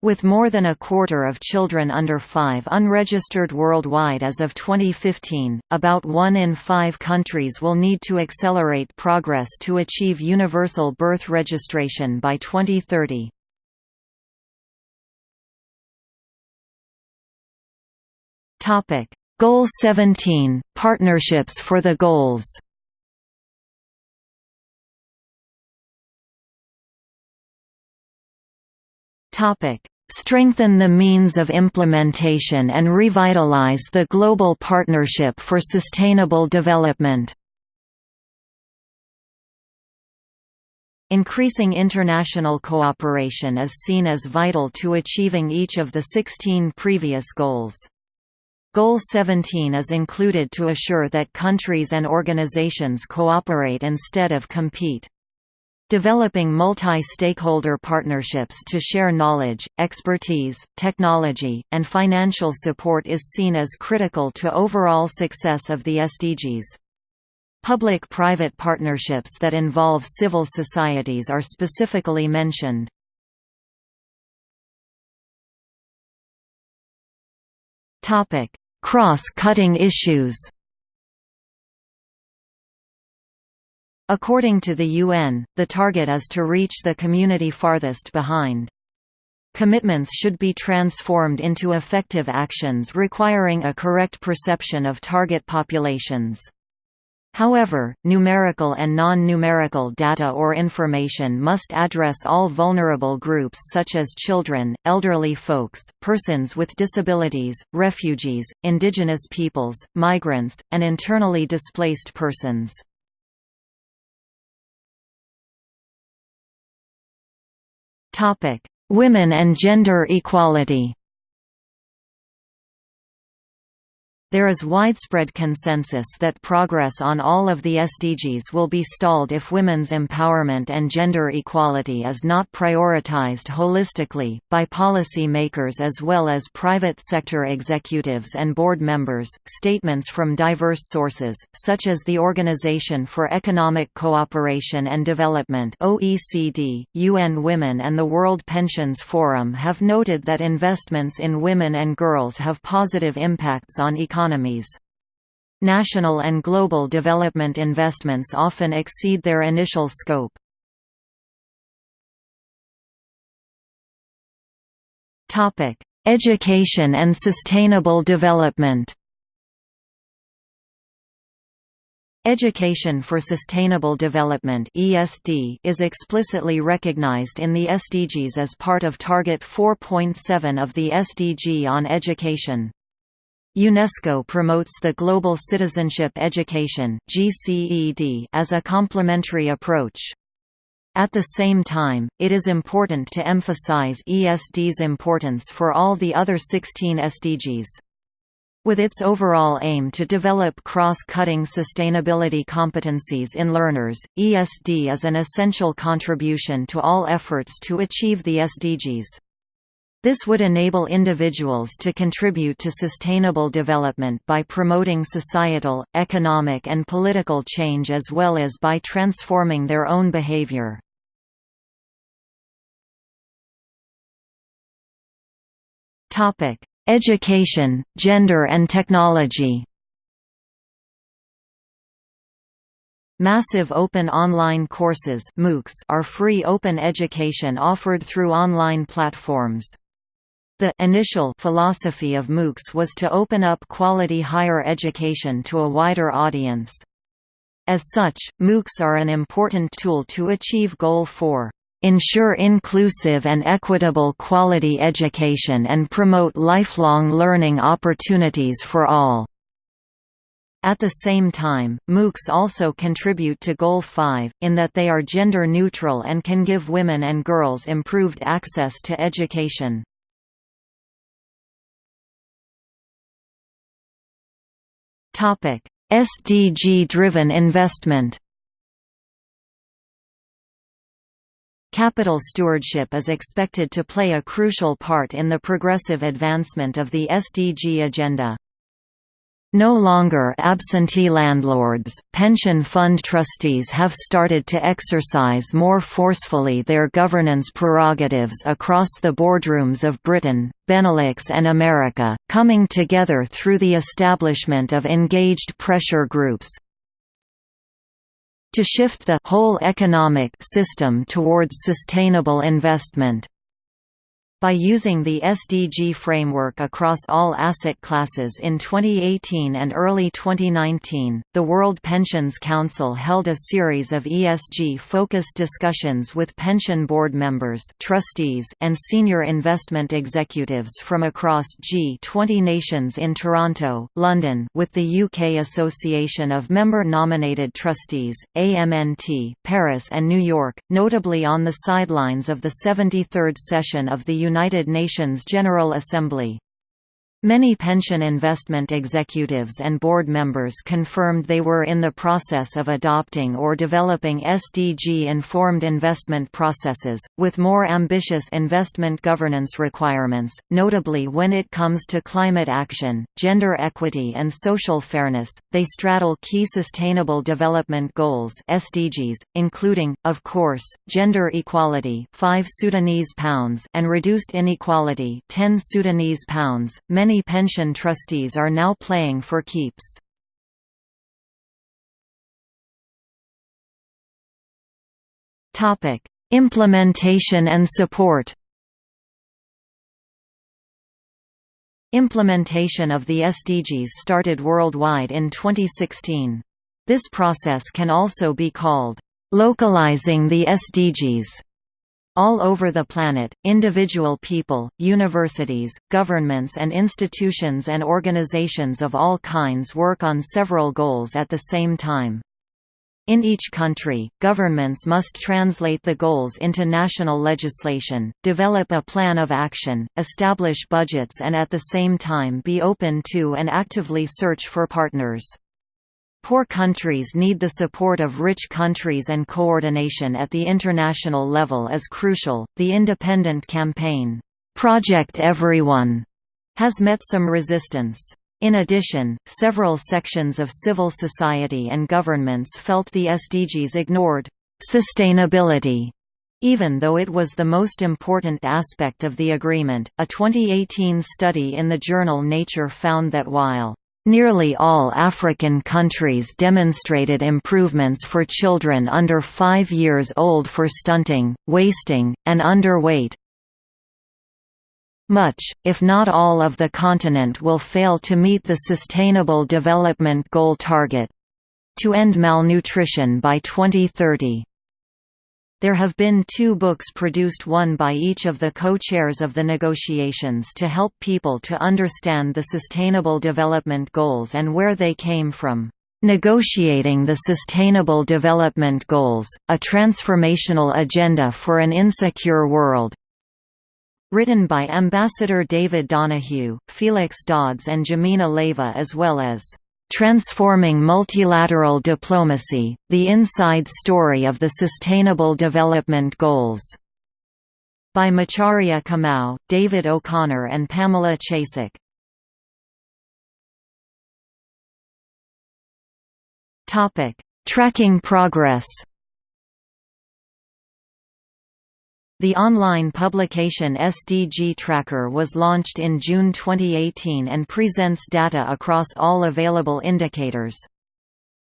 With more than a quarter of children under 5 unregistered worldwide as of 2015, about one in five countries will need to accelerate progress to achieve universal birth registration by 2030. Goal 17 – Partnerships for the Goals strengthen the means of implementation and revitalize the global partnership for sustainable development. Increasing international cooperation is seen as vital to achieving each of the 16 previous goals. Goal 17 is included to assure that countries and organizations cooperate instead of compete. Developing multi-stakeholder partnerships to share knowledge, expertise, technology, and financial support is seen as critical to overall success of the SDGs. Public-private partnerships that involve civil societies are specifically mentioned. Cross-cutting issues According to the UN, the target is to reach the community farthest behind. Commitments should be transformed into effective actions requiring a correct perception of target populations. However, numerical and non-numerical data or information must address all vulnerable groups such as children, elderly folks, persons with disabilities, refugees, indigenous peoples, migrants, and internally displaced persons. Women and gender equality There is widespread consensus that progress on all of the SDGs will be stalled if women's empowerment and gender equality is not prioritized holistically, by policy makers as well as private sector executives and board members. Statements from diverse sources, such as the Organization for Economic Cooperation and Development (OECD), UN Women, and the World Pensions Forum have noted that investments in women and girls have positive impacts on economy economies. National and global development investments often exceed their initial scope. Education and sustainable development Education for Sustainable Development (ESD) is explicitly recognized in the SDGs as part of Target 4.7 of the SDG on Education. UNESCO promotes the Global Citizenship Education as a complementary approach. At the same time, it is important to emphasize ESD's importance for all the other 16 SDGs. With its overall aim to develop cross-cutting sustainability competencies in learners, ESD is an essential contribution to all efforts to achieve the SDGs. This would enable individuals to contribute to sustainable development by promoting societal, economic and political change as well as by transforming their own behavior. Education, gender and technology Massive Open Online Courses are free open education offered through online platforms. The initial philosophy of MOOCs was to open up quality higher education to a wider audience. As such, MOOCs are an important tool to achieve Goal 4 ensure inclusive and equitable quality education and promote lifelong learning opportunities for all." At the same time, MOOCs also contribute to Goal 5, in that they are gender neutral and can give women and girls improved access to education. SDG-driven investment Capital stewardship is expected to play a crucial part in the progressive advancement of the SDG agenda. No longer absentee landlords, pension fund trustees have started to exercise more forcefully their governance prerogatives across the boardrooms of Britain, Benelux and America, coming together through the establishment of engaged pressure groups. To shift the whole economic system towards sustainable investment By using the SDG framework across all asset classes in 2018 and early 2019, the World Pensions Council held a series of ESG-focused discussions with pension board members trustees and senior investment executives from across G20 nations in Toronto, London with the UK Association of Member-Nominated Trustees, AMNT, Paris and New York, notably on the sidelines of the 73rd session of the United Nations General Assembly. Many pension investment executives and board members confirmed they were in the process of adopting or developing SDG-informed investment processes, with more ambitious investment governance requirements, notably when it comes to climate action, gender equity and social fairness. They straddle key Sustainable Development Goals (SDGs), including, of course, gender equality, 5 Sudanese pounds, and reduced inequality, 10 Sudanese pounds. Many many pension trustees are now playing for keeps. Implementation and support Implementation of the SDGs started worldwide in 2016. This process can also be called, "...localizing the SDGs", all over the planet, individual people, universities, governments and institutions and organizations of all kinds work on several goals at the same time. In each country, governments must translate the goals into national legislation, develop a plan of action, establish budgets and at the same time be open to and actively search for partners. Poor countries need the support of rich countries and coordination at the international level is crucial. The independent campaign, Project Everyone, has met some resistance. In addition, several sections of civil society and governments felt the SDGs ignored sustainability even though it was the most important aspect of the agreement, a 2018 study in the journal Nature found that while Nearly all African countries demonstrated improvements for children under 5 years old for stunting, wasting, and underweight. Much, if not all of the continent will fail to meet the Sustainable Development Goal target—to end malnutrition by 2030. There have been two books produced one by each of the co-chairs of the negotiations to help people to understand the Sustainable Development Goals and where they came from. Negotiating the Sustainable Development Goals, a Transformational Agenda for an Insecure World. Written by Ambassador David Donoghue, Felix Dodds and Jimena Leiva as well as Transforming Multilateral Diplomacy, The Inside Story of the Sustainable Development Goals", by Macharia Kamau, David O'Connor and Pamela Chasek. Tracking progress The online publication SDG Tracker was launched in June 2018 and presents data across all available indicators.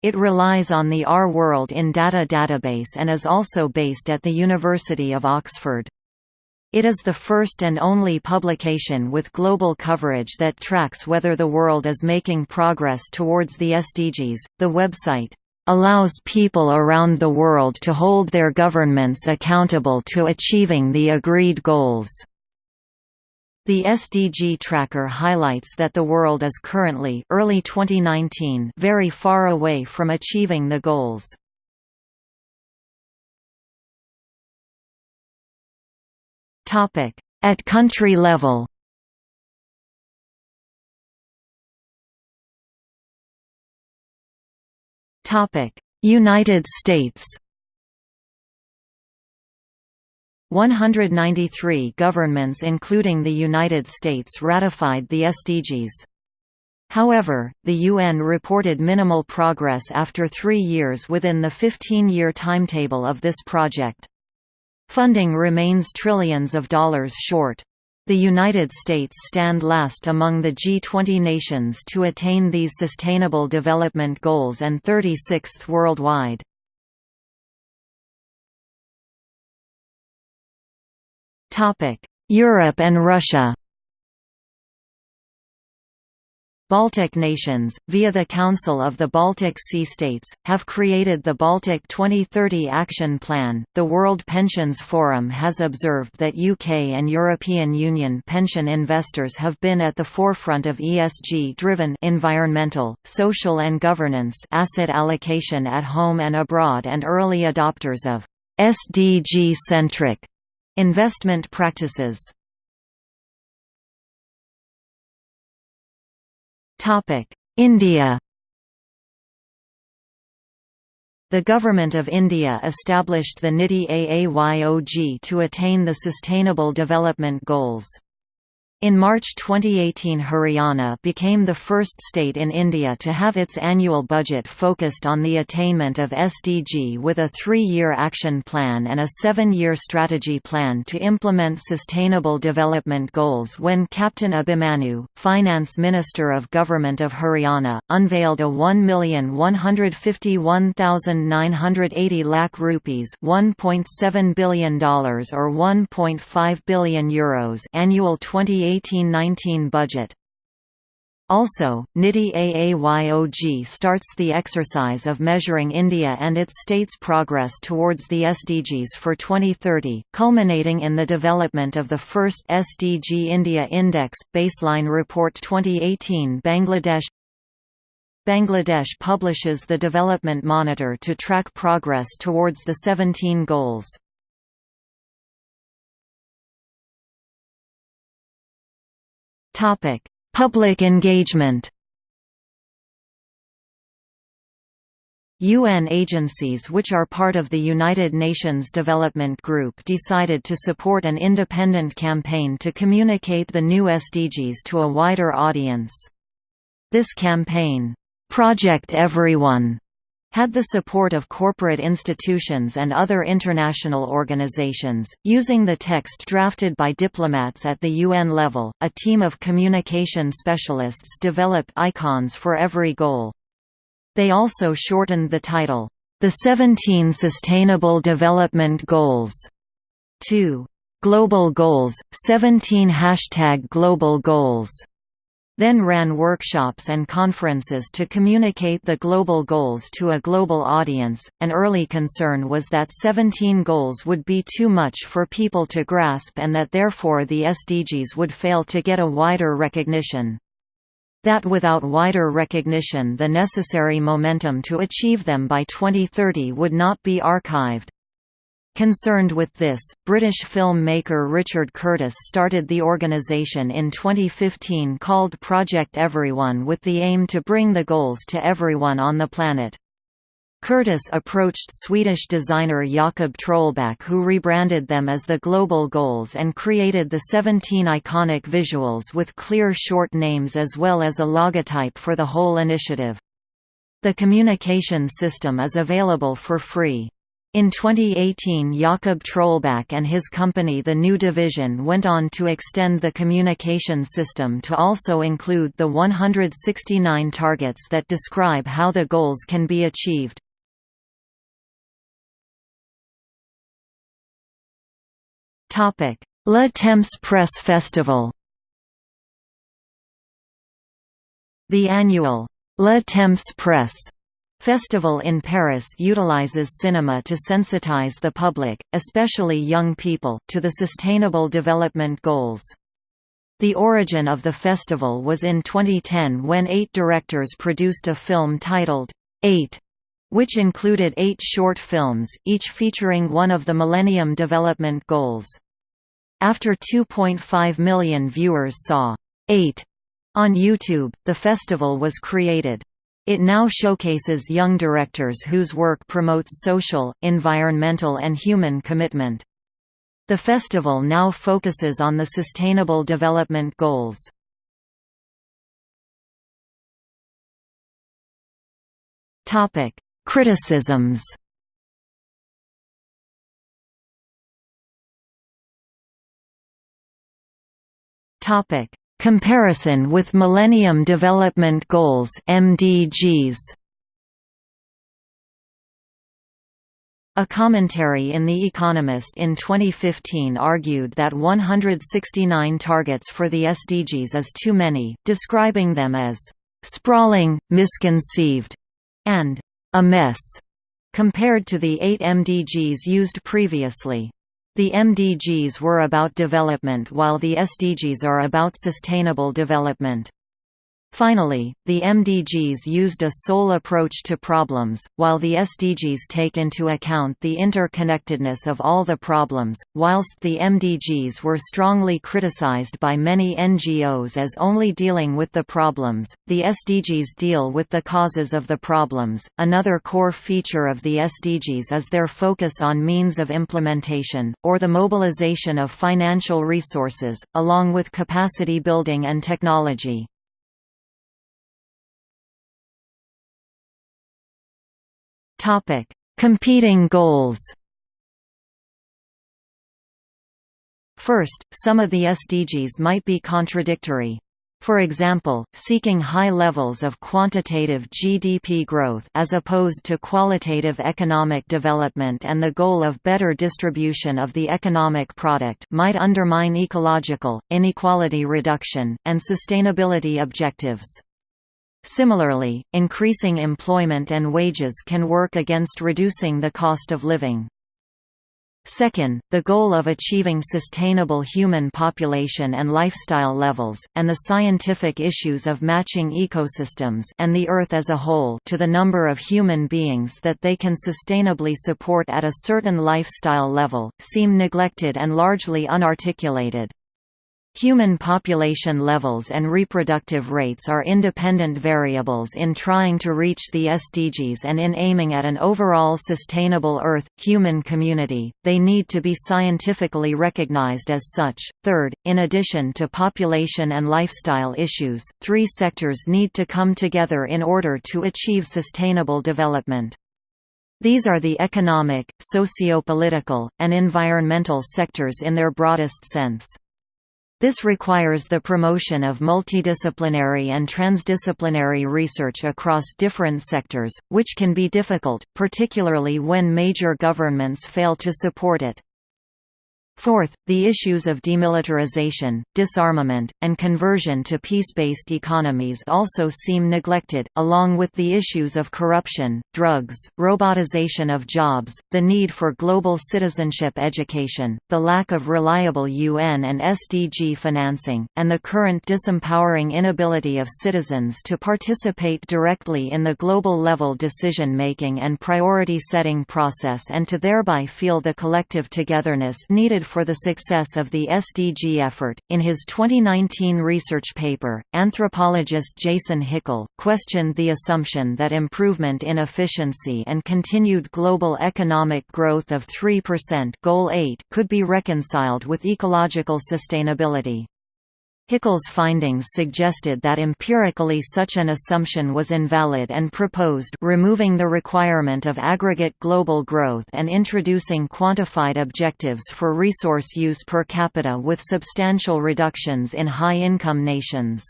It relies on the Our World in Data database and is also based at the University of Oxford. It is the first and only publication with global coverage that tracks whether the world is making progress towards the SDGs. The website allows people around the world to hold their governments accountable to achieving the agreed goals. The SDG tracker highlights that the world is currently early 2019 very far away from achieving the goals. At country level United States 193 governments including the United States ratified the SDGs. However, the UN reported minimal progress after three years within the 15-year timetable of this project. Funding remains trillions of dollars short. The United States stand last among the G20 nations to attain these Sustainable Development Goals and 36th worldwide. Europe and Russia Baltic nations, via the Council of the Baltic Sea States, have created the Baltic 2030 Action Plan. The World Pensions Forum has observed that UK and European Union pension investors have been at the forefront of ESG-driven environmental, social and governance asset allocation at home and abroad and early adopters of SDG-centric investment practices. India The Government of India established the NITI Aayog to attain the Sustainable Development Goals. In March 2018 Haryana became the first state in India to have its annual budget focused on the attainment of SDG with a three-year action plan and a seven-year strategy plan to implement sustainable development goals when Captain Abhimanyu, Finance Minister of Government of Haryana, unveiled a 1,151,980 lakh rupees $1.7 billion or 1.5 billion euros annual 28 2018–19 budget. Also, NITI Aayog starts the exercise of measuring India and its states' progress towards the SDGs for 2030, culminating in the development of the first SDG India Index Baseline Report 2018 Bangladesh Bangladesh publishes the Development Monitor to track progress towards the 17 goals. Topic: Public engagement. UN agencies which are part of the United Nations Development Group decided to support an independent campaign to communicate the new SDGs to a wider audience. This campaign, Project Everyone, had the support of corporate institutions and other international organizations. Using the text drafted by diplomats at the UN level, a team of communication specialists developed icons for every goal. They also shortened the title, The 17 Sustainable Development Goals, to Global Goals, 17 Hashtag Global Goals then ran workshops and conferences to communicate the global goals to a global audience. An early concern was that 17 goals would be too much for people to grasp and that therefore the SDGs would fail to get a wider recognition. That without wider recognition the necessary momentum to achieve them by 2030 would not be archived. Concerned with this, British film-maker Richard Curtis started the organisation in 2015 called Project Everyone with the aim to bring the goals to everyone on the planet. Curtis approached Swedish designer Jakob Trollback who rebranded them as the Global Goals and created the 17 iconic visuals with clear short names as well as a logotype for the whole initiative. The communication system is available for free. In 2018 Jakob Trollback and his company The New Division went on to extend the communication system to also include the 169 targets that describe how the goals can be achieved. Le Temps Presse Festival The annual Le Temps Presse Festival in Paris utilizes cinema to sensitize the public, especially young people, to the Sustainable Development Goals. The origin of the festival was in 2010 when eight directors produced a film titled, Eight, which included eight short films, each featuring one of the Millennium Development Goals. After 2.5 million viewers saw, Eight on YouTube, the festival was created. It now showcases young directors whose work promotes social, environmental and human commitment. The festival now focuses on the Sustainable Development Goals. Criticisms Topic: Comparison with Millennium Development Goals (MDGs). A commentary in The Economist in 2015 argued that 169 targets for the SDGs is too many, describing them as sprawling, misconceived, and a mess, compared to the eight MDGs used previously. The MDGs were about development while the SDGs are about sustainable development. Finally, the MDGs used a sole approach to problems, while the SDGs take into account the interconnectedness of all the problems. Whilst the MDGs were strongly criticized by many NGOs as only dealing with the problems, the SDGs deal with the causes of the problems. Another core feature of the SDGs is their focus on means of implementation, or the mobilization of financial resources, along with capacity building and technology. Topic: Competing goals. First, some of the SDGs might be contradictory. For example, seeking high levels of quantitative GDP growth as opposed to qualitative economic development and the goal of better distribution of the economic product might undermine ecological, inequality reduction, and sustainability objectives. Similarly, increasing employment and wages can work against reducing the cost of living. Second, the goal of achieving sustainable human population and lifestyle levels, and the scientific issues of matching ecosystems and the Earth as a whole to the number of human beings that they can sustainably support at a certain lifestyle level, seem neglected and largely unarticulated. Human population levels and reproductive rates are independent variables in trying to reach the SDGs and in aiming at an overall sustainable Earth human community. They need to be scientifically recognized as such. Third, in addition to population and lifestyle issues, three sectors need to come together in order to achieve sustainable development. These are the economic, socio-political, and environmental sectors in their broadest sense. This requires the promotion of multidisciplinary and transdisciplinary research across different sectors, which can be difficult, particularly when major governments fail to support it. Fourth, the issues of demilitarization, disarmament, and conversion to peace-based economies also seem neglected, along with the issues of corruption, drugs, robotization of jobs, the need for global citizenship education, the lack of reliable UN and SDG financing, and the current disempowering inability of citizens to participate directly in the global-level decision-making and priority-setting process and to thereby feel the collective togetherness needed for the success of the SDG effort. In his 2019 research paper, anthropologist Jason Hickel questioned the assumption that improvement in efficiency and continued global economic growth of 3% goal 8 could be reconciled with ecological sustainability. Hickel's findings suggested that empirically such an assumption was invalid and proposed removing the requirement of aggregate global growth and introducing quantified objectives for resource use per capita with substantial reductions in high-income nations.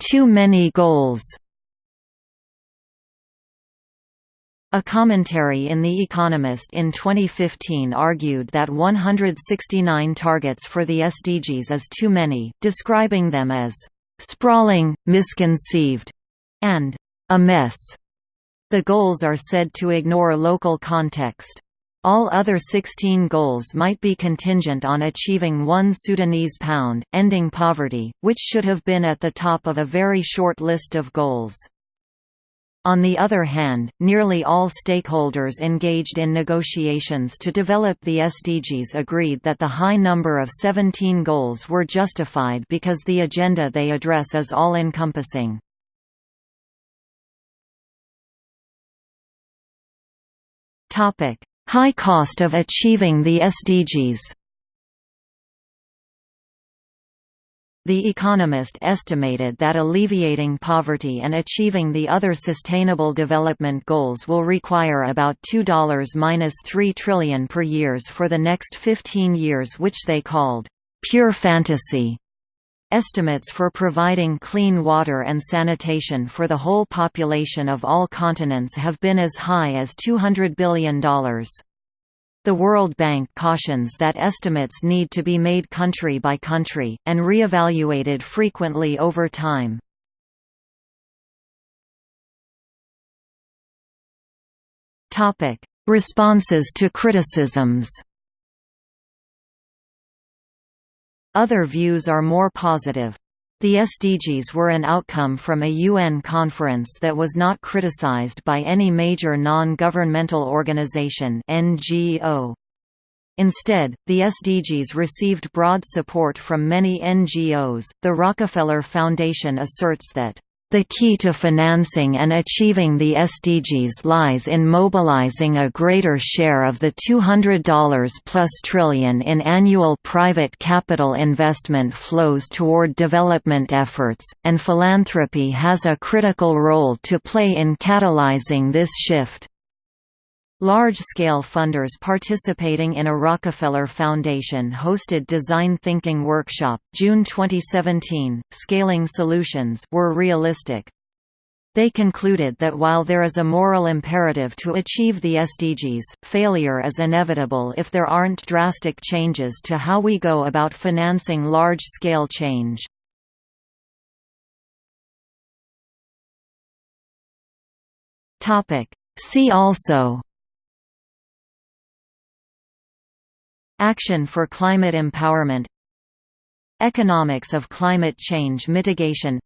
Too many goals A commentary in The Economist in 2015 argued that 169 targets for the SDGs is too many, describing them as sprawling, misconceived, and a mess. The goals are said to ignore local context. All other 16 goals might be contingent on achieving one Sudanese pound, ending poverty, which should have been at the top of a very short list of goals. On the other hand, nearly all stakeholders engaged in negotiations to develop the SDGs agreed that the high number of 17 goals were justified because the agenda they address is all-encompassing. High cost of achieving the SDGs The Economist estimated that alleviating poverty and achieving the other Sustainable Development Goals will require about $2–3 trillion per years for the next 15 years which they called, "...pure fantasy." Estimates for providing clean water and sanitation for the whole population of all continents have been as high as $200 billion. The World Bank cautions that estimates need to be made country by country, and re-evaluated frequently over time. Responses to criticisms Other views are more positive. The SDGs were an outcome from a UN conference that was not criticized by any major non-governmental organization NGO. Instead, the SDGs received broad support from many NGOs. The Rockefeller Foundation asserts that the key to financing and achieving the SDGs lies in mobilizing a greater share of the $200 plus trillion in annual private capital investment flows toward development efforts, and philanthropy has a critical role to play in catalyzing this shift. Large-scale funders participating in a Rockefeller Foundation hosted Design Thinking Workshop, June 2017, Scaling Solutions were realistic. They concluded that while there is a moral imperative to achieve the SDGs, failure is inevitable if there aren't drastic changes to how we go about financing large-scale change. See also Action for climate empowerment. Economics of climate change mitigation.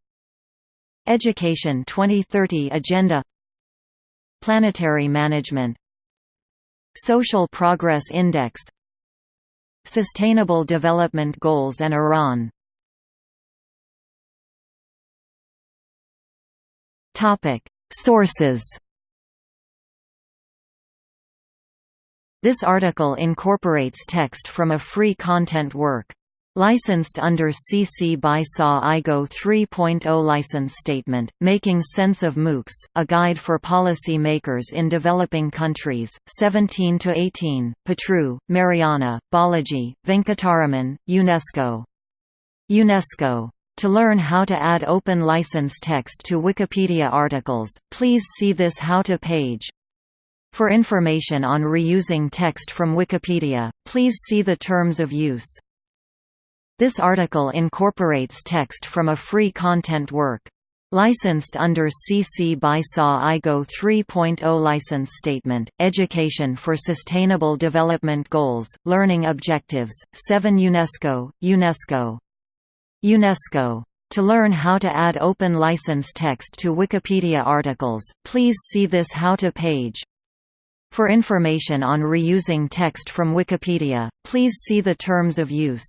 Education 2030 Agenda. Planetary management. Social Progress Index. Sustainable Development Goals and Iran. Sources This article incorporates text from a free content work. Licensed under CC by SA IGO 3.0 License Statement, Making Sense of MOOCs, A Guide for Policy Makers in Developing Countries, 17–18, Patru, Mariana, Balaji, Venkataraman, UNESCO. UNESCO. To learn how to add open license text to Wikipedia articles, please see this how-to page. For information on reusing text from Wikipedia, please see the terms of use. This article incorporates text from a free content work. Licensed under CC by SA IGO 3.0 License Statement, Education for Sustainable Development Goals, Learning Objectives, 7 UNESCO, UNESCO. UNESCO. To learn how to add open license text to Wikipedia articles, please see this how-to page. For information on reusing text from Wikipedia, please see the terms of use.